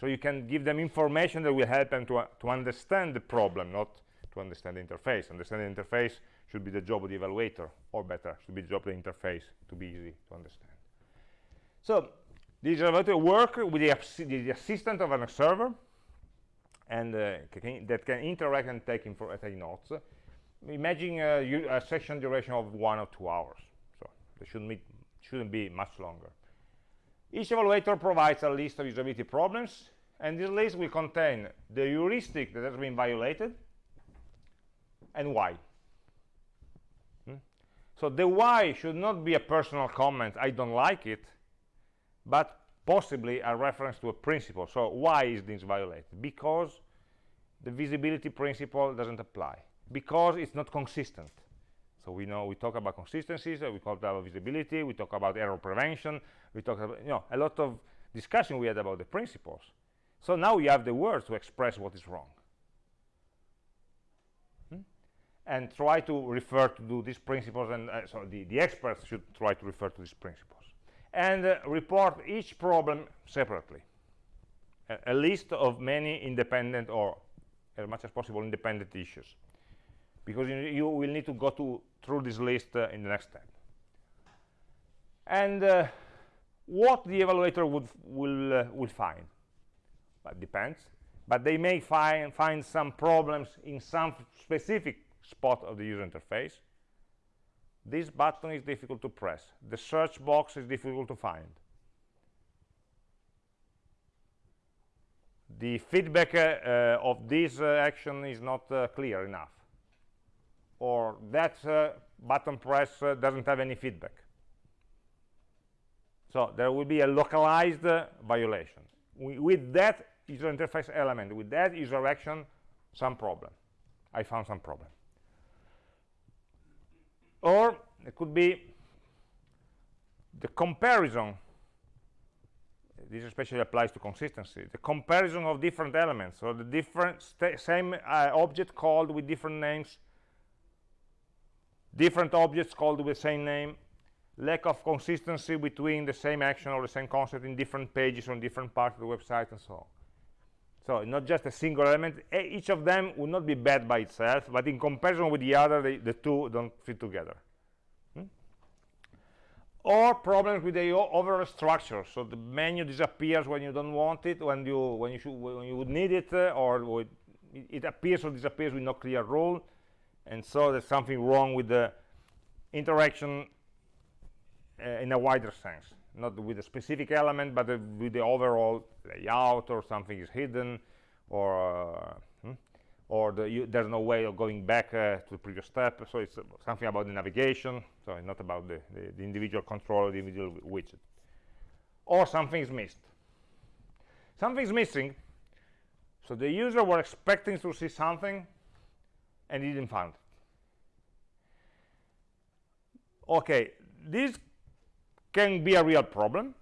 So you can give them information that will help them to, uh, to understand the problem not to understand the interface. Understanding the interface should be the job of the evaluator or better should be the job of the interface to be easy to understand. So this evaluator work with the, the assistant of an observer and uh, can, that can interact and take, take notes. Imagine a, a, session duration of one or two hours. So it shouldn't be, shouldn't be much longer. Each evaluator provides a list of usability problems, and this list will contain the heuristic that has been violated and why. Hmm? So the why should not be a personal comment, I don't like it, but possibly a reference to a principle. So why is this violated? Because the visibility principle doesn't apply. Because it's not consistent. So we know we talk about consistencies, we talk about visibility, we talk about error prevention, we talk about you know a lot of discussion we had about the principles. So now you have the words to express what is wrong. Hmm? And try to refer to these principles, and uh, so the, the experts should try to refer to these principles and uh, report each problem separately. A, a, list of many independent or as much as possible independent issues because you, you will need to go to through this list uh, in the next step. And uh, what the evaluator would will uh, will find depends but they may find find some problems in some specific spot of the user interface this button is difficult to press. The search box is difficult to find. The feedback uh, of this uh, action is not uh, clear enough. Or that uh, button press uh, doesn't have any feedback. So there will be a localized uh, violation. We, with that user interface element with that user action some problem. I found some problem or it could be the comparison. This especially applies to consistency. The comparison of different elements or the different same uh, object called with different names different objects called with the same name lack of consistency between the same action or the same concept in different pages on different parts of the website and so on so not just a single element. Each of them would not be bad by itself but in comparison with the other the two don't fit together. Hmm? or problems with the overall structure. So the menu disappears when you don't want it when you when you should when you would need it uh, or it, it appears or disappears with no clear rule. And so there's something wrong with the interaction uh, in a wider sense not with a specific element but uh, with the overall layout or something is hidden or uh, hmm? or the, you, there's no way of going back uh, to the previous step. So it's something about the navigation. So not about the, the, the individual control the individual widget. Or something is missed. Something's missing. So the user were expecting to see something and he didn't find it. Okay this can be a real problem.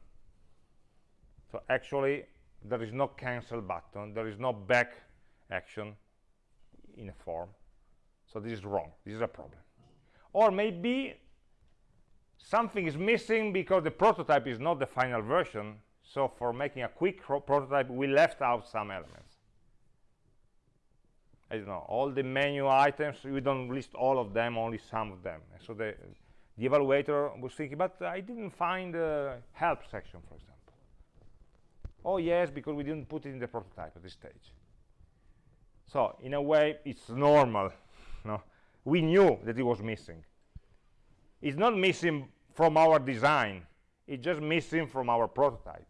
So actually there is no cancel button. There is no back action in a form. So this is wrong. This is a problem. Or maybe something is missing because the prototype is not the final version. So for making a quick prototype we left out some elements. I don't know, all the menu items, we don't list all of them, only some of them. So the, the evaluator was thinking, but I didn't find the help section, for example. Oh yes, because we didn't put it in the prototype at this stage. So in a way, it's normal. No? We knew that it was missing. It's not missing from our design. It's just missing from our prototype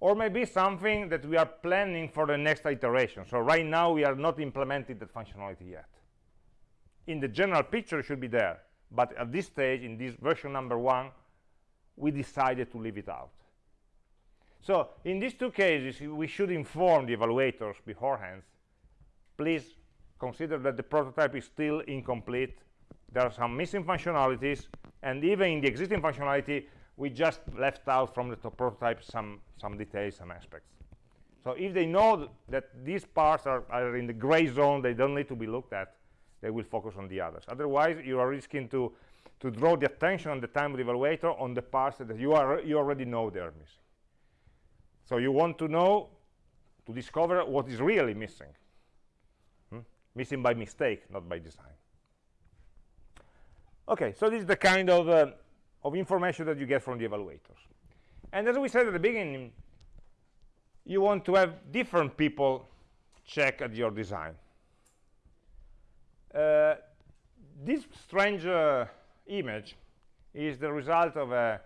or maybe something that we are planning for the next iteration. So right now we are not implementing that functionality yet. In the general picture it should be there, but at this stage, in this version number one, we decided to leave it out. So in these two cases, we should inform the evaluators beforehand, please consider that the prototype is still incomplete, there are some missing functionalities, and even in the existing functionality, we just left out from the prototype some some details some aspects so if they know th that these parts are, are in the gray zone they don't need to be looked at they will focus on the others otherwise you are risking to to draw the attention on the time evaluator on the parts that you are you already know they are missing so you want to know to discover what is really missing hmm? missing by mistake not by design okay so this is the kind of uh, of information that you get from the evaluators. And as we said at the beginning, you want to have different people check at your design. Uh, this strange uh, image is the result of, a,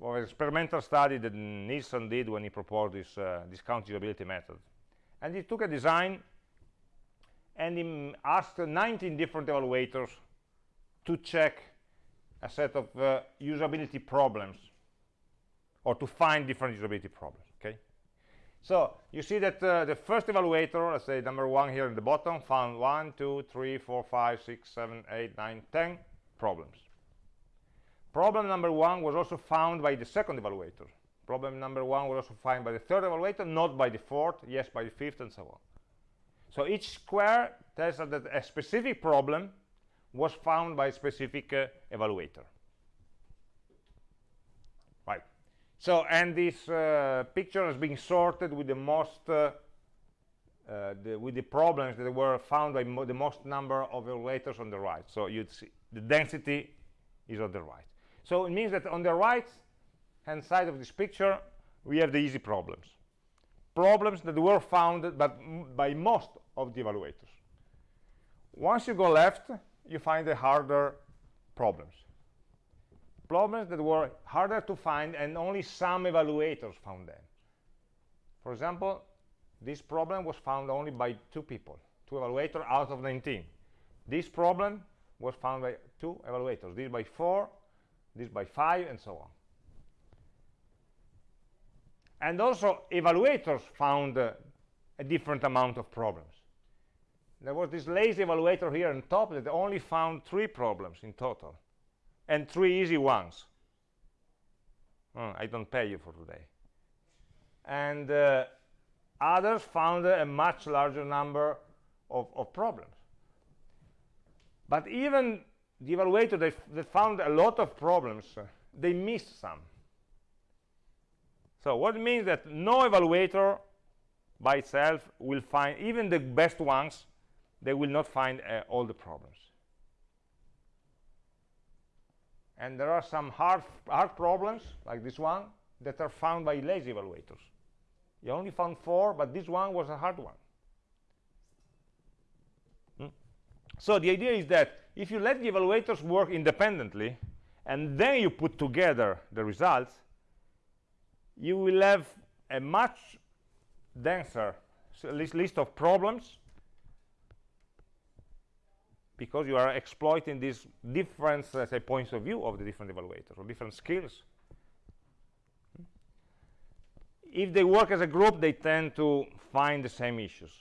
of, an experimental study that Nielsen did when he proposed this uh, discount usability method. And he took a design and he asked 19 different evaluators to check a set of uh, usability problems or to find different usability problems so you see that uh, the first evaluator let's say number one here in the bottom found one two three four five six seven eight nine ten problems. Problem number one was also found by the second evaluator. Problem number one was also found by the third evaluator not by the fourth yes by the fifth and so on. So each square tells us that a specific problem was found by a specific uh, evaluator. Right. So, and this uh, picture has been sorted with the most, uh, uh the, with the problems that were found by mo the most number of evaluators on the right. So you'd see the density is on the right. So it means that on the right hand side of this picture, we have the easy problems. Problems that were found but by most of the evaluators. Once you go left, you find the harder problems. Problems that were harder to find and only some evaluators found them. For example, this problem was found only by two people, two evaluators out of 19. This problem was found by two evaluators, this by four, this by five, and so on. And also, evaluators found uh, a different amount of problems there was this lazy evaluator here on top that only found three problems in total and three easy ones. Oh, I don't pay you for today. And uh, others found a much larger number of, of, problems. But even the evaluator they, they found a lot of problems. They missed some. So what it means that no evaluator by itself will find even the best ones they will not find uh, all the problems. And there are some hard, hard problems, like this one, that are found by lazy evaluators. You only found four, but this one was a hard one. Hmm? So the idea is that if you let the evaluators work independently, and then you put together the results, you will have a much denser list of problems because you are exploiting these different let's say, points of view of the different evaluators or different skills. If they work as a group, they tend to find the same issues.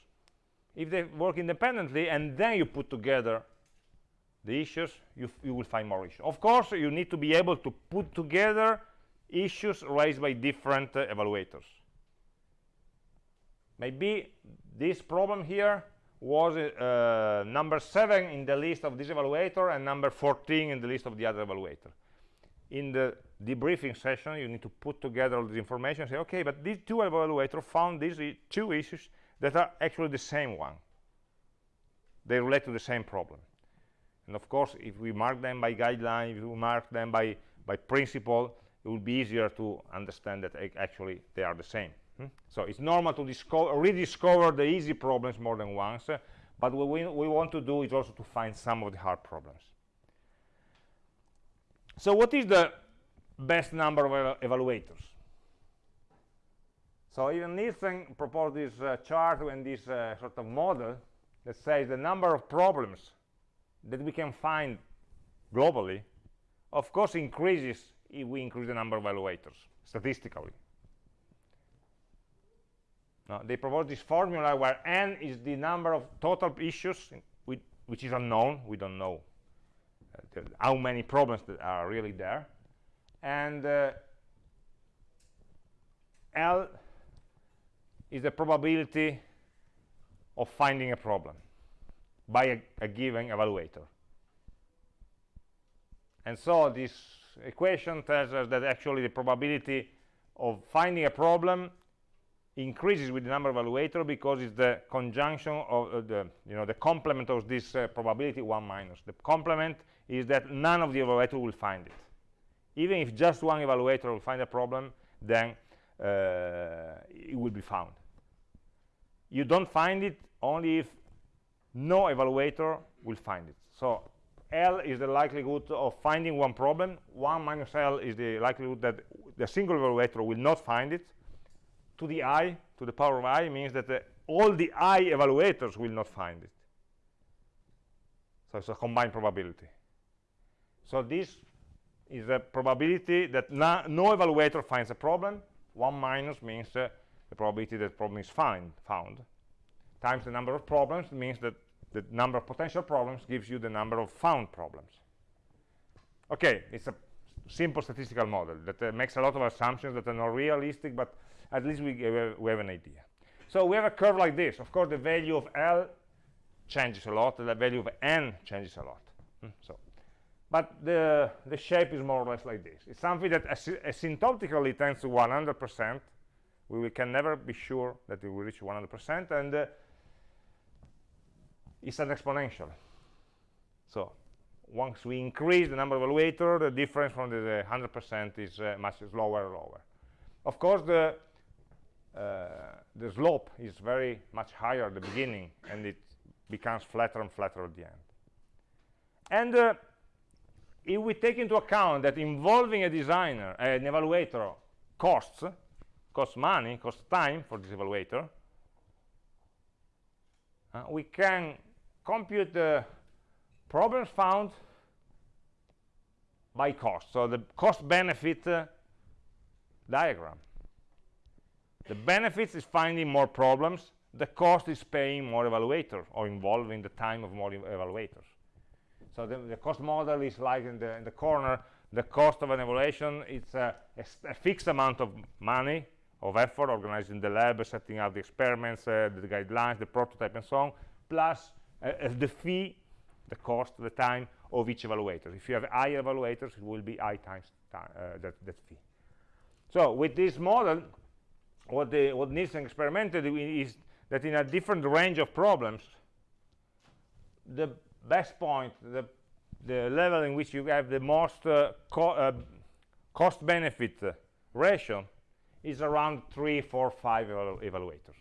If they work independently and then you put together the issues, you, you will find more issues. Of course, you need to be able to put together issues raised by different uh, evaluators. Maybe this problem here was uh, number 7 in the list of this evaluator and number 14 in the list of the other evaluator. In the debriefing session, you need to put together all this information and say, okay, but these two evaluators found these two issues that are actually the same one. They relate to the same problem. And of course, if we mark them by guideline, if we mark them by, by principle, it will be easier to understand that actually they are the same. Hmm? So it's normal to rediscover the easy problems more than once, uh, but what we, we want to do is also to find some of the hard problems. So what is the best number of evaluators? So even Nielsen proposed this uh, chart and this uh, sort of model that says the number of problems that we can find globally, of course, increases if we increase the number of evaluators statistically. Now, they propose this formula where n is the number of total issues, which is unknown. We don't know uh, how many problems that are really there. And uh, L is the probability of finding a problem by a, a given evaluator. And so this equation tells us that actually the probability of finding a problem increases with the number of evaluator because it's the conjunction of uh, the you know the complement of this uh, probability 1 minus. The complement is that none of the evaluator will find it. Even if just one evaluator will find a problem then uh, it will be found. You don't find it only if no evaluator will find it. So L is the likelihood of finding one problem. 1 minus L is the likelihood that the single evaluator will not find it to the i to the power of i means that all the i evaluators will not find it. So it's a combined probability. So this is a probability that no, no evaluator finds a problem. 1 minus means uh, the probability that problem is find, found. Times the number of problems means that the number of potential problems gives you the number of found problems. Okay it's a simple statistical model that uh, makes a lot of assumptions that are not realistic but at least we, we have an idea. So we have a curve like this. Of course the value of L changes a lot. And the value of N changes a lot. Hmm, so but the the shape is more or less like this. It's something that asymptotically tends to 100 percent. We, we, can never be sure that it will reach 100 percent and uh, it's an exponential. So once we increase the number of evaluator the difference from the 100 percent is uh, much lower and lower. Of course the the slope is very much higher at the beginning and it becomes flatter and flatter at the end. And uh, if we take into account that involving a designer an evaluator costs costs money costs time for this evaluator uh, we can compute the problems found by cost. So the cost benefit uh, diagram the benefits is finding more problems. The cost is paying more evaluators or involving the time of more evaluators. So the, the, cost model is like in the, in the corner. The cost of an evaluation it's a, a, a, fixed amount of money of effort organizing the lab setting up the experiments uh, the guidelines the prototype and so on plus uh, uh, the fee the cost the time of each evaluator. If you have i evaluators it will be i times time, uh, that, that fee. So with this model what, the, what Nielsen experimented is that in a different range of problems, the best point, the, the level in which you have the most uh, co uh, cost-benefit ratio is around three four five evalu evaluators.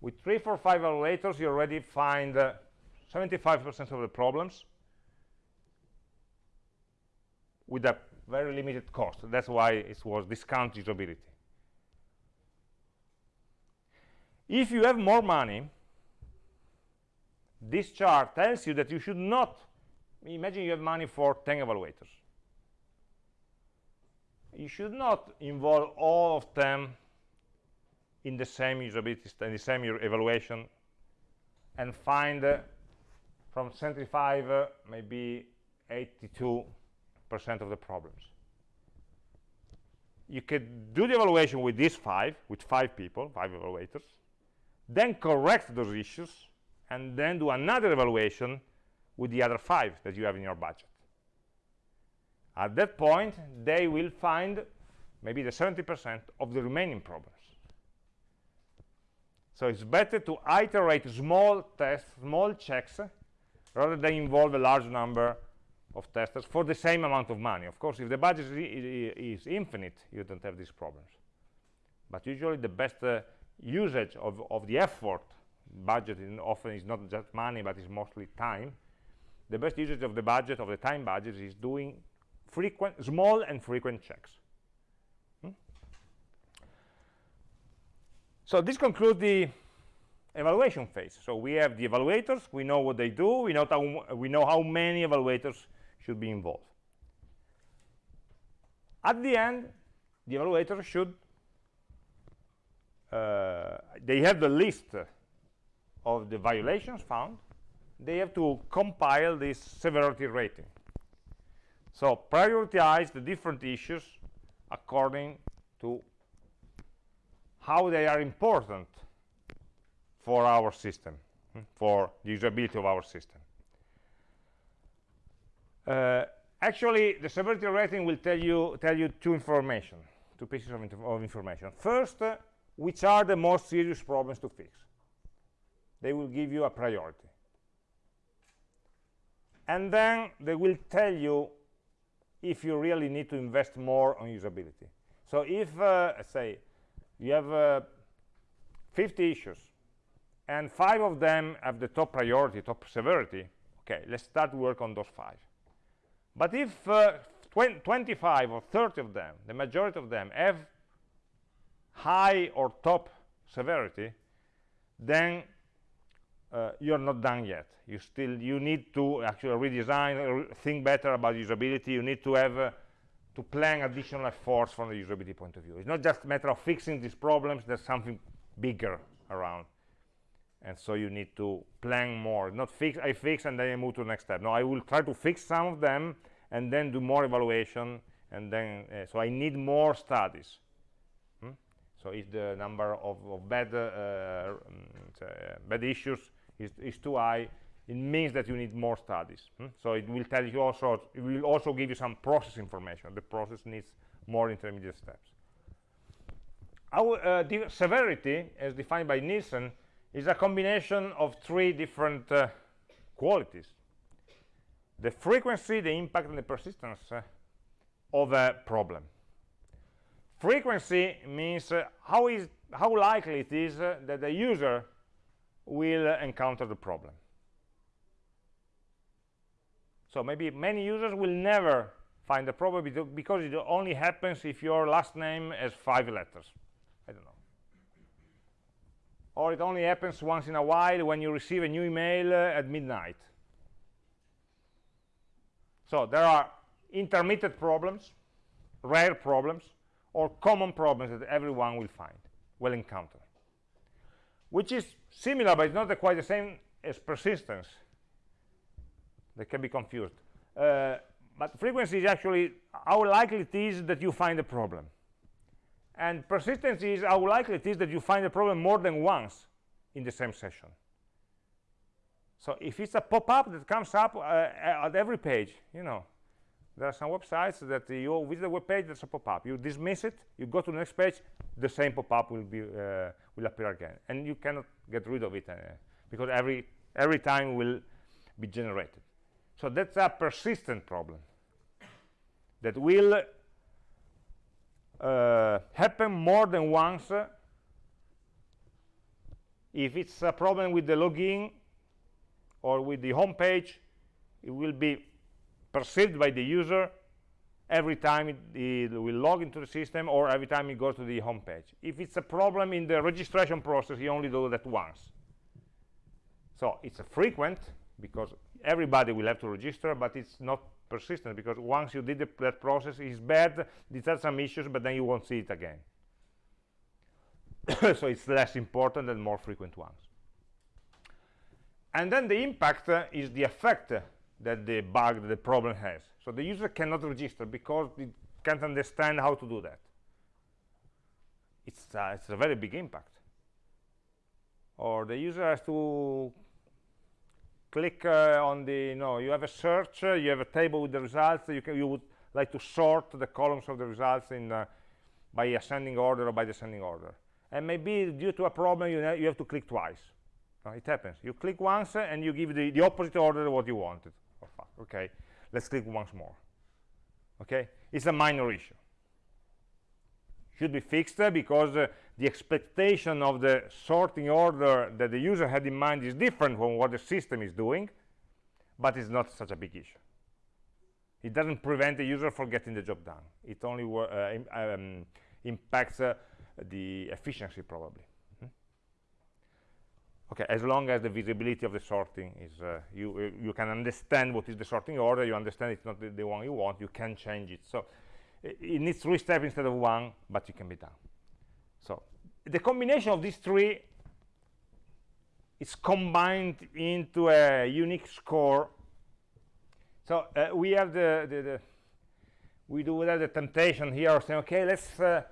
With three four five evaluators, you already find 75% uh, of the problems with a very limited cost. That's why it was discount usability. If you have more money this chart tells you that you should not imagine you have money for 10 evaluators. You should not involve all of them in the same usability the same evaluation and find uh, from 75 uh, maybe 82 percent of the problems. You could do the evaluation with these five with five people five evaluators then correct those issues and then do another evaluation with the other five that you have in your budget at that point they will find maybe the 70% of the remaining problems So it's better to iterate small tests, small checks, rather than involve a large number of testers for the same amount of money. Of course, if the budget is, infinite, you don't have these problems. But usually the best uh, usage of, of the effort, budget often is not just money, but it's mostly time. The best usage of the budget, of the time budget, is doing frequent, small and frequent checks. Hmm? So this concludes the evaluation phase. So we have the evaluators, we know what they do, we know how, we know how many evaluators should be involved. At the end, the evaluator should, they have the list of the violations found, they have to compile this severity rating. So prioritize the different issues according to how they are important for our system, hmm, for the usability of our system. Uh, actually, the severity rating will tell you tell you two information, two pieces of, of information. First, uh, which are the most serious problems to fix. They will give you a priority. And then they will tell you if you really need to invest more on usability. So if, uh, say, you have uh, 50 issues and five of them have the top priority, top severity, okay, let's start work on those five. But if uh, 25 or 30 of them, the majority of them, have high or top severity, then uh, you're not done yet. You still you need to actually redesign, think better about usability. You need to have uh, to plan additional efforts from the usability point of view. It's not just a matter of fixing these problems. There's something bigger around and so you need to plan more not fix i fix and then i move to the next step no i will try to fix some of them and then do more evaluation and then uh, so i need more studies? So if the number of, of bad uh, uh, bad issues is, is too high it means that you need more studies hmm? so it will tell you also it will also give you some process information the process needs more intermediate steps our uh, severity as defined by Nielsen is a combination of three different uh, qualities. The frequency, the impact, and the persistence uh, of a problem. Frequency means uh, how, is, how likely it is uh, that the user will uh, encounter the problem. So maybe many users will never find the problem because it only happens if your last name has five letters. I don't know or it only happens once in a while when you receive a new email uh, at midnight. So there are intermittent problems, rare problems, or common problems that everyone will find, will encounter, which is similar, but it's not quite the same as persistence. They can be confused. Uh, but frequency is actually how likely it is that you find a problem and persistence is how likely it is that you find a problem more than once in the same session so if it's a pop-up that comes up uh, at every page you know there are some websites that you visit the web page there's a pop-up you dismiss it you go to the next page the same pop-up will be uh, will appear again. And you cannot get rid of it uh, because every every time will be generated. So that's a persistent problem that will uh, happen more than once if it's a problem with the login or with the home page it will be perceived by the user every time it, it, will log into the system or every time it goes to the home page. If it's a problem in the registration process you only do that once. So it's a frequent because everybody will have to register but it's not persistent because once you did the, that process it's bad these are some issues but then you won't see it again. So it's less important than more frequent ones. And then the impact uh, is the effect that the bug that the problem has. So the user cannot register because it can't understand how to do that. It's uh, it's a very big impact. Or the user has to click uh, on the you know you have a search uh, you have a table with the results you can you would like to sort the columns of the results in uh, by ascending order or by descending order. And maybe due to a problem you, you have to click twice. It happens. You click once uh, and you give the, the opposite order of what you wanted okay. Let's click once more. Okay? It's a minor issue. Should be fixed because uh, the expectation of the sorting order that the user had in mind is different from what the system is doing but it's not such a big issue. It doesn't prevent the user from getting the job done. It only uh, um, impacts uh, the efficiency probably? Okay as long as the visibility of the sorting is uh, you you can understand what is the sorting order you understand it's not the, the one you want you can change it. So it needs three steps instead of one but it can be done. So the combination of these three is combined into a unique score. So uh, we have the, the, the, we do have the temptation here of saying okay let's uh,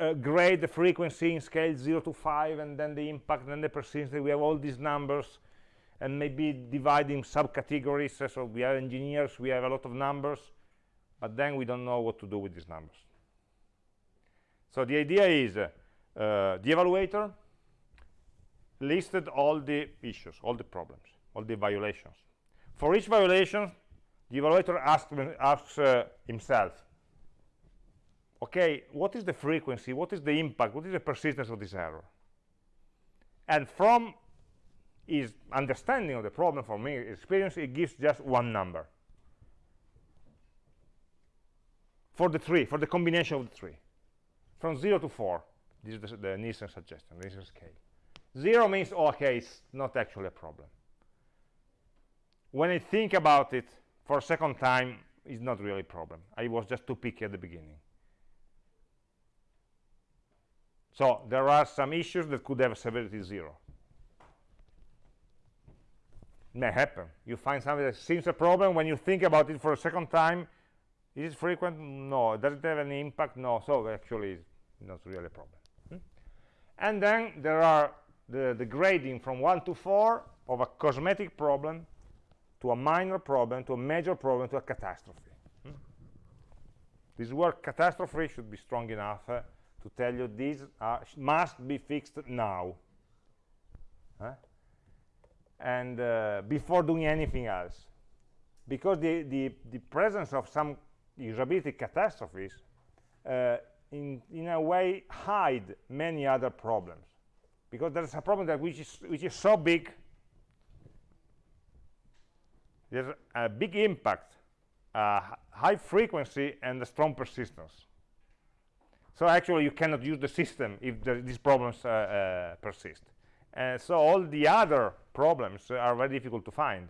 uh, grade the frequency in scale 0 to 5 and then the impact and the persistence we have all these numbers and maybe dividing subcategories. So we are engineers we have a lot of numbers but then we don't know what to do with these numbers. So the idea is uh, the evaluator listed all the issues all the problems all the violations. For each violation the evaluator asks, asks uh, himself okay what is the frequency? What is the impact? What is the persistence of this error? And from his understanding of the problem from me experience it gives just one number. For the three for the combination of the three. From 0 to 4 this is the, the Nielsen suggestion Nielsen scale. 0 means oh, okay it's not actually a problem. When I think about it for a second time it's not really a problem. I was just too picky at the beginning so there are some issues that could have severity zero. It may happen. You find something that seems a problem when you think about it for a second time. Is it frequent? No. Does it have any impact? No. So actually it's not really a problem. Hmm? and then there are the, the grading from 1 to 4 of a cosmetic problem to a minor problem to a major problem to a catastrophe. Hmm? this word catastrophe should be strong enough uh, to tell you these must be fixed now. And uh, before doing anything else. Because the, the, the presence of some usability catastrophes uh, in, in a way hide many other problems. Because there's a problem that which is, which is so big there's a big impact uh, high frequency and strong persistence so actually you cannot use the system if the, these problems uh, uh, persist. So all the other problems are very difficult to find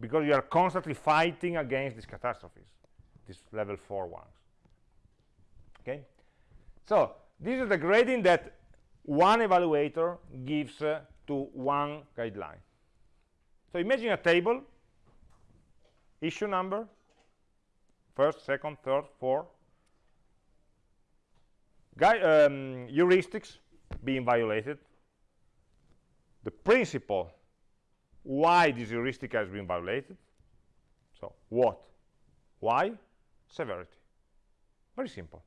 because you are constantly fighting against these catastrophes these level 4 ones. Okay? So this is the grading that one evaluator gives uh, to one guideline. So imagine a table issue number first second third fourth Guy, um, heuristics being violated. The principle why this heuristic has been violated. So what? Why? Severity. Very simple.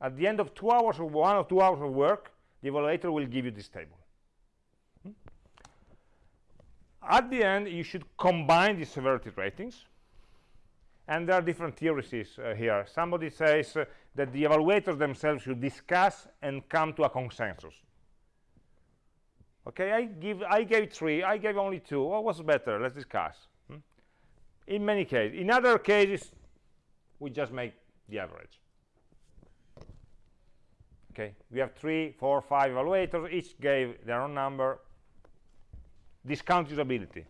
At the end of two hours of one or two hours of work the evaluator will give you this table. Hmm? at the end you should combine the severity ratings and there are different theories uh, here. Somebody says uh, that the evaluators themselves should discuss and come to a consensus. Okay i give i gave three i gave only two. What was better? Let's discuss. Hmm? in many cases in other cases we just make the average. Okay we have three four five evaluators. Each gave their own number. Discount usability.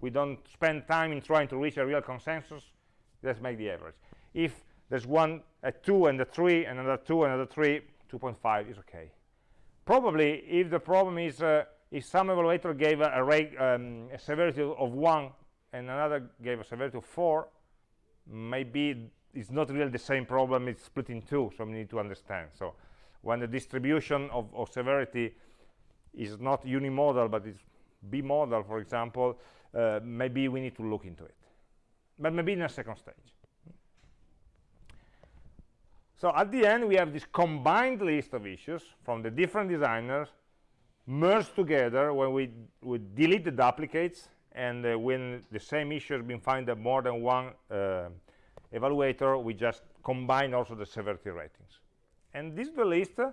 We don't spend time in trying to reach a real consensus let's make the average. If there's one a two and a three and another two another three 2.5 is okay. Probably if the problem is uh, if some evaluator gave a, a, um, a severity of one and another gave a severity of four maybe it's not really the same problem it's split in two so we need to understand. So when the distribution of, of severity is not unimodal but it's bimodal for example uh, maybe we need to look into it but maybe in a second stage So at the end, we have this combined list of issues from the different designers merged together when we, we delete the duplicates and uh, when the same issue has been found by more than one uh, evaluator, we just combine also the severity ratings. And this is the list uh,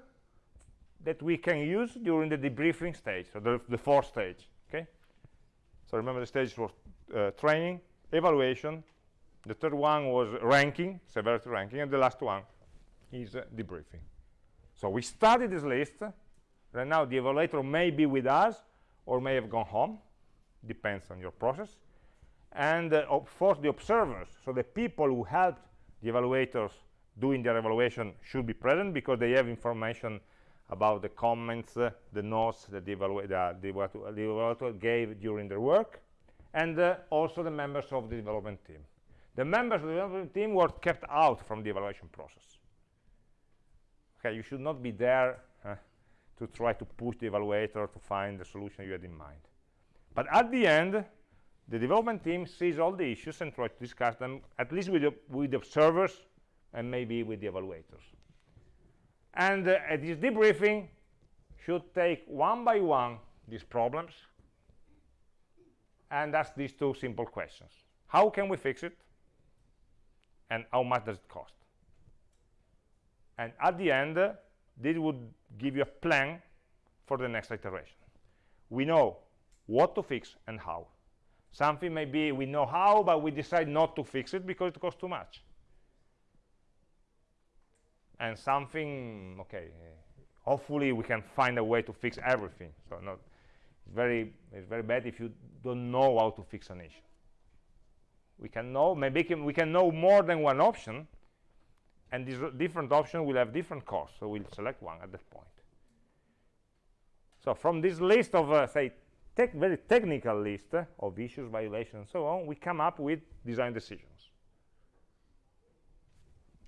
that we can use during the debriefing stage, so the, the fourth stage, okay? So remember the stage was uh, training, evaluation, the third one was ranking, severity ranking, and the last one is uh, debriefing. So we study this list. Right now, the evaluator may be with us or may have gone home. Depends on your process. And uh, of course, the observers, so the people who helped the evaluators doing their evaluation should be present because they have information about the comments, uh, the notes that the, evalu the, the evaluator gave during their work, and uh, also the members of the development team. The members of the development team were kept out from the evaluation process. Okay, you should not be there uh, to try to push the evaluator to find the solution you had in mind. But at the end, the development team sees all the issues and tries to discuss them, at least with the, with the observers and maybe with the evaluators. And uh, this debriefing, should take one by one these problems and ask these two simple questions. How can we fix it? And how much does it cost? And at the end, uh, this would give you a plan for the next iteration. We know what to fix and how. Something maybe we know how, but we decide not to fix it because it costs too much. And something, okay, hopefully we can find a way to fix everything. So not, it's very, it's very bad if you don't know how to fix an issue. We can know, maybe can, we can know more than one option, and these different options will have different costs, so we'll select one at that point. So from this list of, uh, say, tech, very technical list uh, of issues, violations, and so on, we come up with design decisions.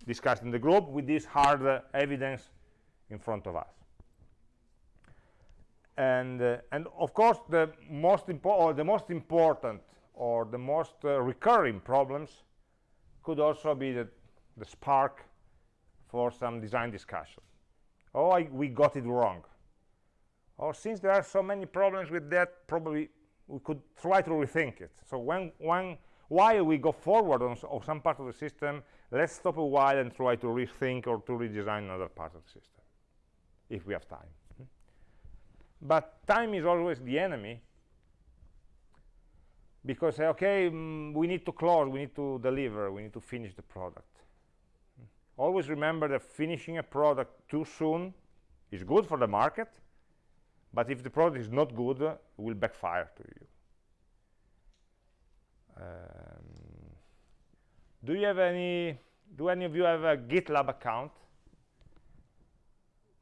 Discussed in the group with this hard uh, evidence in front of us. And, uh, and of course, the most, or the most important or the most uh, recurring problems could also be the, the spark for some design discussion. Oh, I, we got it wrong or since there are so many problems with that probably we could try to rethink it so when when while we go forward on, on some part of the system let's stop a while and try to rethink or to redesign another part of the system if we have time? But time is always the enemy. Because okay mm, we need to close we need to deliver we need to finish the product. Always remember that finishing a product too soon is good for the market but if the product is not good it will backfire to you. Um, do you have any do any of you have a gitlab account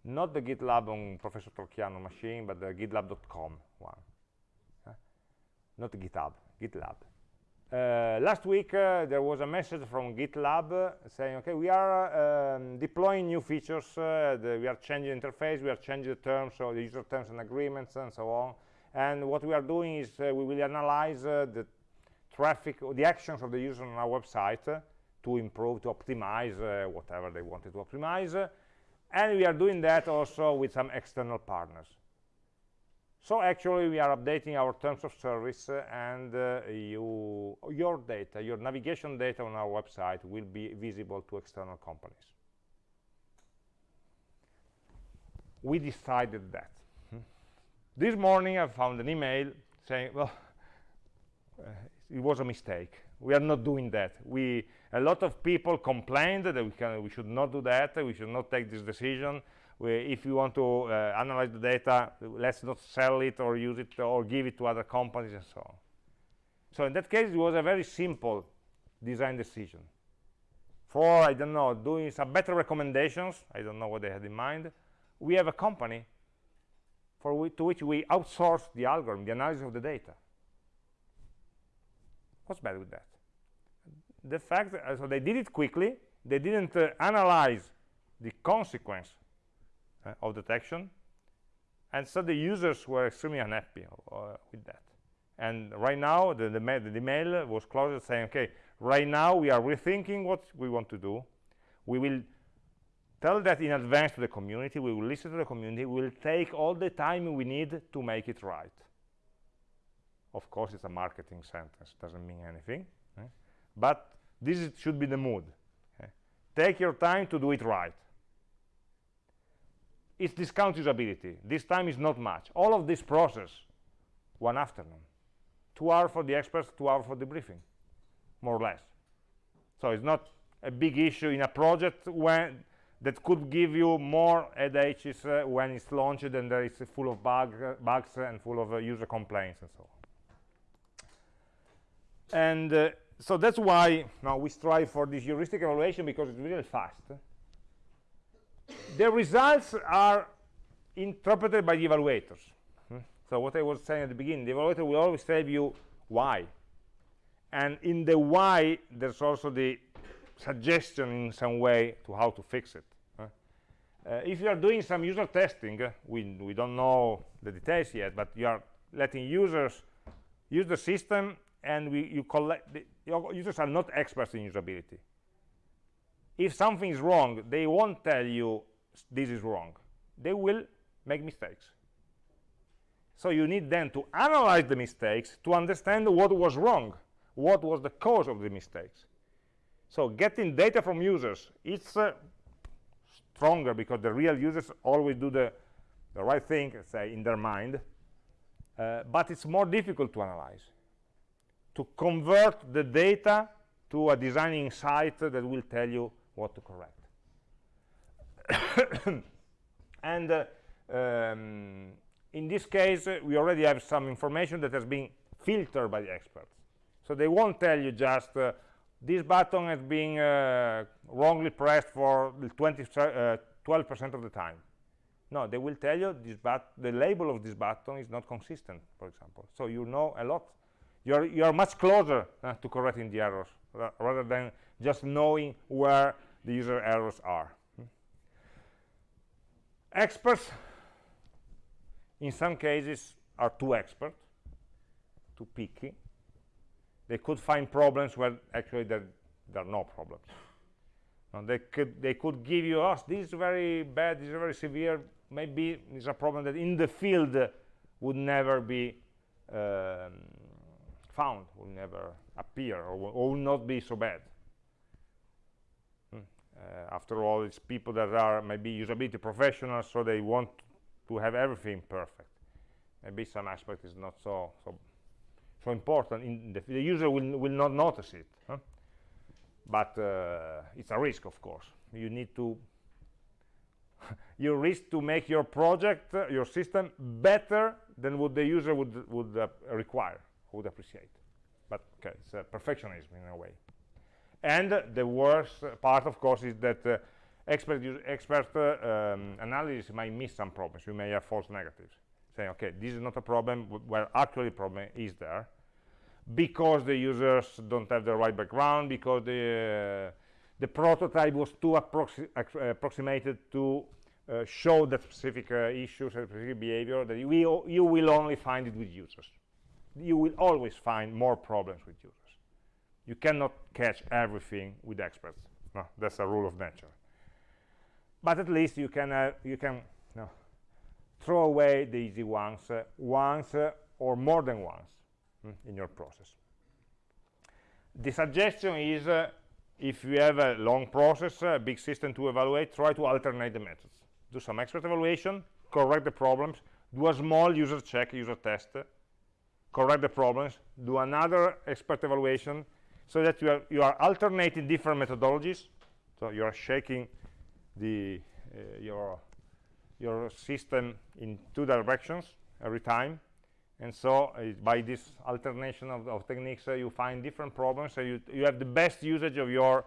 not the gitlab on professor Torchiano machine but the gitlab.com one not github gitlab uh, last week uh, there was a message from GitLab uh, saying, okay, we are um, deploying new features, uh, the, we are changing interface, we are changing the terms, so the user terms and agreements and so on. And what we are doing is uh, we will analyze uh, the traffic, or the actions of the user on our website to improve, to optimize whatever they wanted to optimize. And we are doing that also with some external partners. So actually, we are updating our terms of service, uh, and uh, you, your data, your navigation data on our website will be visible to external companies. We decided that. This morning, I found an email saying, well, uh, it was a mistake. We are not doing that. We, a lot of people complained that we, can, we should not do that, we should not take this decision, if you want to uh, analyze the data, let's not sell it or use it or give it to other companies and so on. So in that case, it was a very simple design decision. For, I don't know, doing some better recommendations, I don't know what they had in mind, we have a company for we, to which we outsource the algorithm, the analysis of the data. What's bad with that? The fact, that, so they did it quickly, they didn't uh, analyze the consequence uh, of detection. And so the users were extremely unhappy uh, with that. And right now the, the, ma the email was closed saying okay right now we are rethinking what we want to do. We will tell that in advance to the community. We will listen to the community. We will take all the time we need to make it right. Of course it's a marketing sentence. It doesn't mean anything eh? but this is, should be the mood. Eh? take your time to do it right. It's discount usability this time is not much. All of this process one afternoon. Two hours for the experts two hours for the briefing more or less. So it's not a big issue in a project when that could give you more headaches uh, when it's launched and there is full of bug, uh, bugs and full of uh, user complaints and so on. And uh, so that's why now we strive for this heuristic evaluation because it's really fast. The results are interpreted by the evaluators. Hmm? so what i was saying at the beginning the evaluator will always tell you why. And in the why there's also the suggestion in some way to how to fix it. Uh, if you are doing some user testing uh, we, we don't know the details yet but you are letting users use the system and we, you collect the, users are not experts in usability. If something is wrong they won't tell you this is wrong. They will make mistakes. So you need then to analyze the mistakes to understand what was wrong what was the cause of the mistakes. So getting data from users it's uh, stronger because the real users always do the, the right thing say in their mind uh, but it's more difficult to analyze to convert the data to a designing site that will tell you what to correct. And uh, um, in this case uh, we already have some information that has been filtered by the experts. So they won't tell you just uh, this button has been uh, wrongly pressed for 20 12% uh, of the time. No they will tell you this but the label of this button is not consistent for example. So you know a lot you're you're much closer uh, to correcting the errors rather than just knowing where the user errors are experts in some cases are too expert too picky they could find problems where actually there, there are no problems. And they could they could give you, oh, this is very bad, this is very severe. Maybe it's a problem that in the field uh, would never be um, found, will never appear, or will, or will not be so bad. Hmm. Uh, after all, it's people that are maybe usability professionals, so they want to have everything perfect. Maybe some aspect is not so so so important the, the, user will, will not notice it huh? but uh, it's a risk of course you need to you risk to make your project uh, your system better than what the user would would uh, require would appreciate. But okay it's perfectionism in a way. And the worst part of course is that uh, expert expert uh, um, analysis might miss some problems. You may have false negatives. Saying okay this is not a problem where actually problem is there because the users don't have the right background because the uh, the prototype was too approxi approximated to uh, show that specific uh, issues and specific behavior that we you will only find it with users you will always find more problems with users. You cannot catch everything with experts. No, that's a rule of nature. But at least you can uh, you can throw away the easy ones uh, once uh, or more than once mm, in your process. The suggestion is uh, if you have a long process a big system to evaluate try to alternate the methods. Do some expert evaluation correct the problems do a small user check user test correct the problems do another expert evaluation so that you are you are alternating different methodologies. So you are shaking the uh, your your system in two directions every time. And so uh, by this alternation of, of techniques uh, you find different problems so you, you have the best usage of your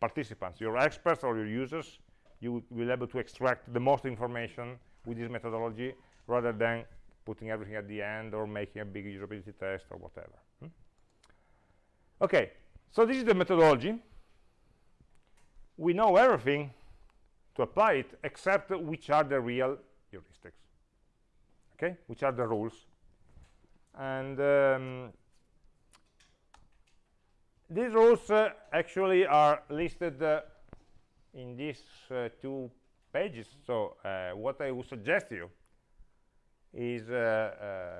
participants your experts or your users. You will be able to extract the most information with this methodology rather than putting everything at the end or making a big usability test or whatever. Hmm? okay so this is the methodology. We know everything to apply it except which are the real heuristics. Okay? Which are the rules. And um, these rules uh, actually are listed uh, in these uh, two pages. So uh, what I would suggest you is uh,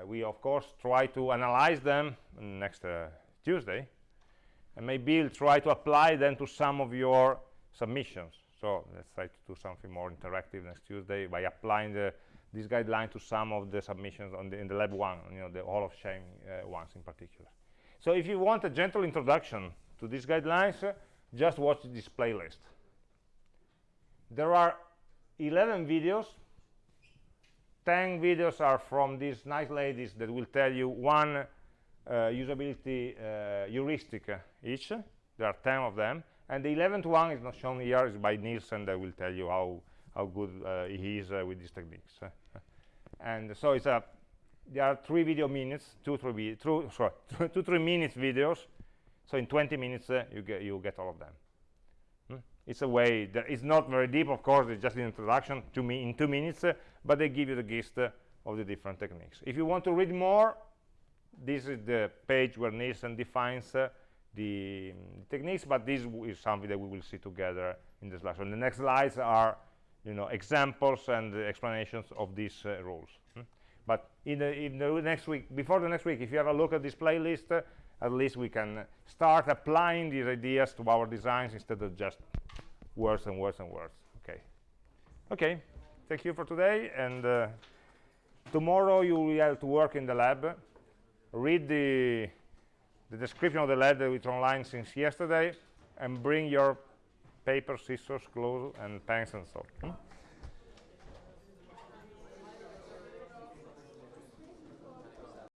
uh, we of course try to analyze them next uh, Tuesday and maybe we'll try to apply them to some of your submissions. So let's try to do something more interactive next Tuesday by applying the, this guideline to some of the submissions on the, in the lab one you know the Hall of Shame uh, ones in particular. So if you want a gentle introduction to these guidelines uh, just watch this playlist. There are 11 videos 10 videos are from these nice ladies that will tell you one uh, usability uh, heuristic uh, each. There are 10 of them. And the 11th one is not shown here, is by Nielsen that will tell you how, how good uh, he is uh, with these techniques. and so it's a, there are three video minutes, two, three, two, sorry, two, three minutes videos. So in 20 minutes, uh, you, get, you get all of them it's a way that is not very deep of course it's just an introduction to me in two minutes uh, but they give you the gist uh, of the different techniques. If you want to read more this is the page where Nielsen defines uh, the um, techniques but this is something that we will see together in the so the next slides are you know examples and explanations of these uh, rules. Hmm? but in the, in the next week before the next week if you have a look at this playlist uh, at least we can start applying these ideas to our designs instead of just words and worse and worse. okay okay thank you for today and uh, tomorrow you will have to work in the lab read the the description of the lab that it's online since yesterday and bring your paper scissors glue and pens and so on hmm?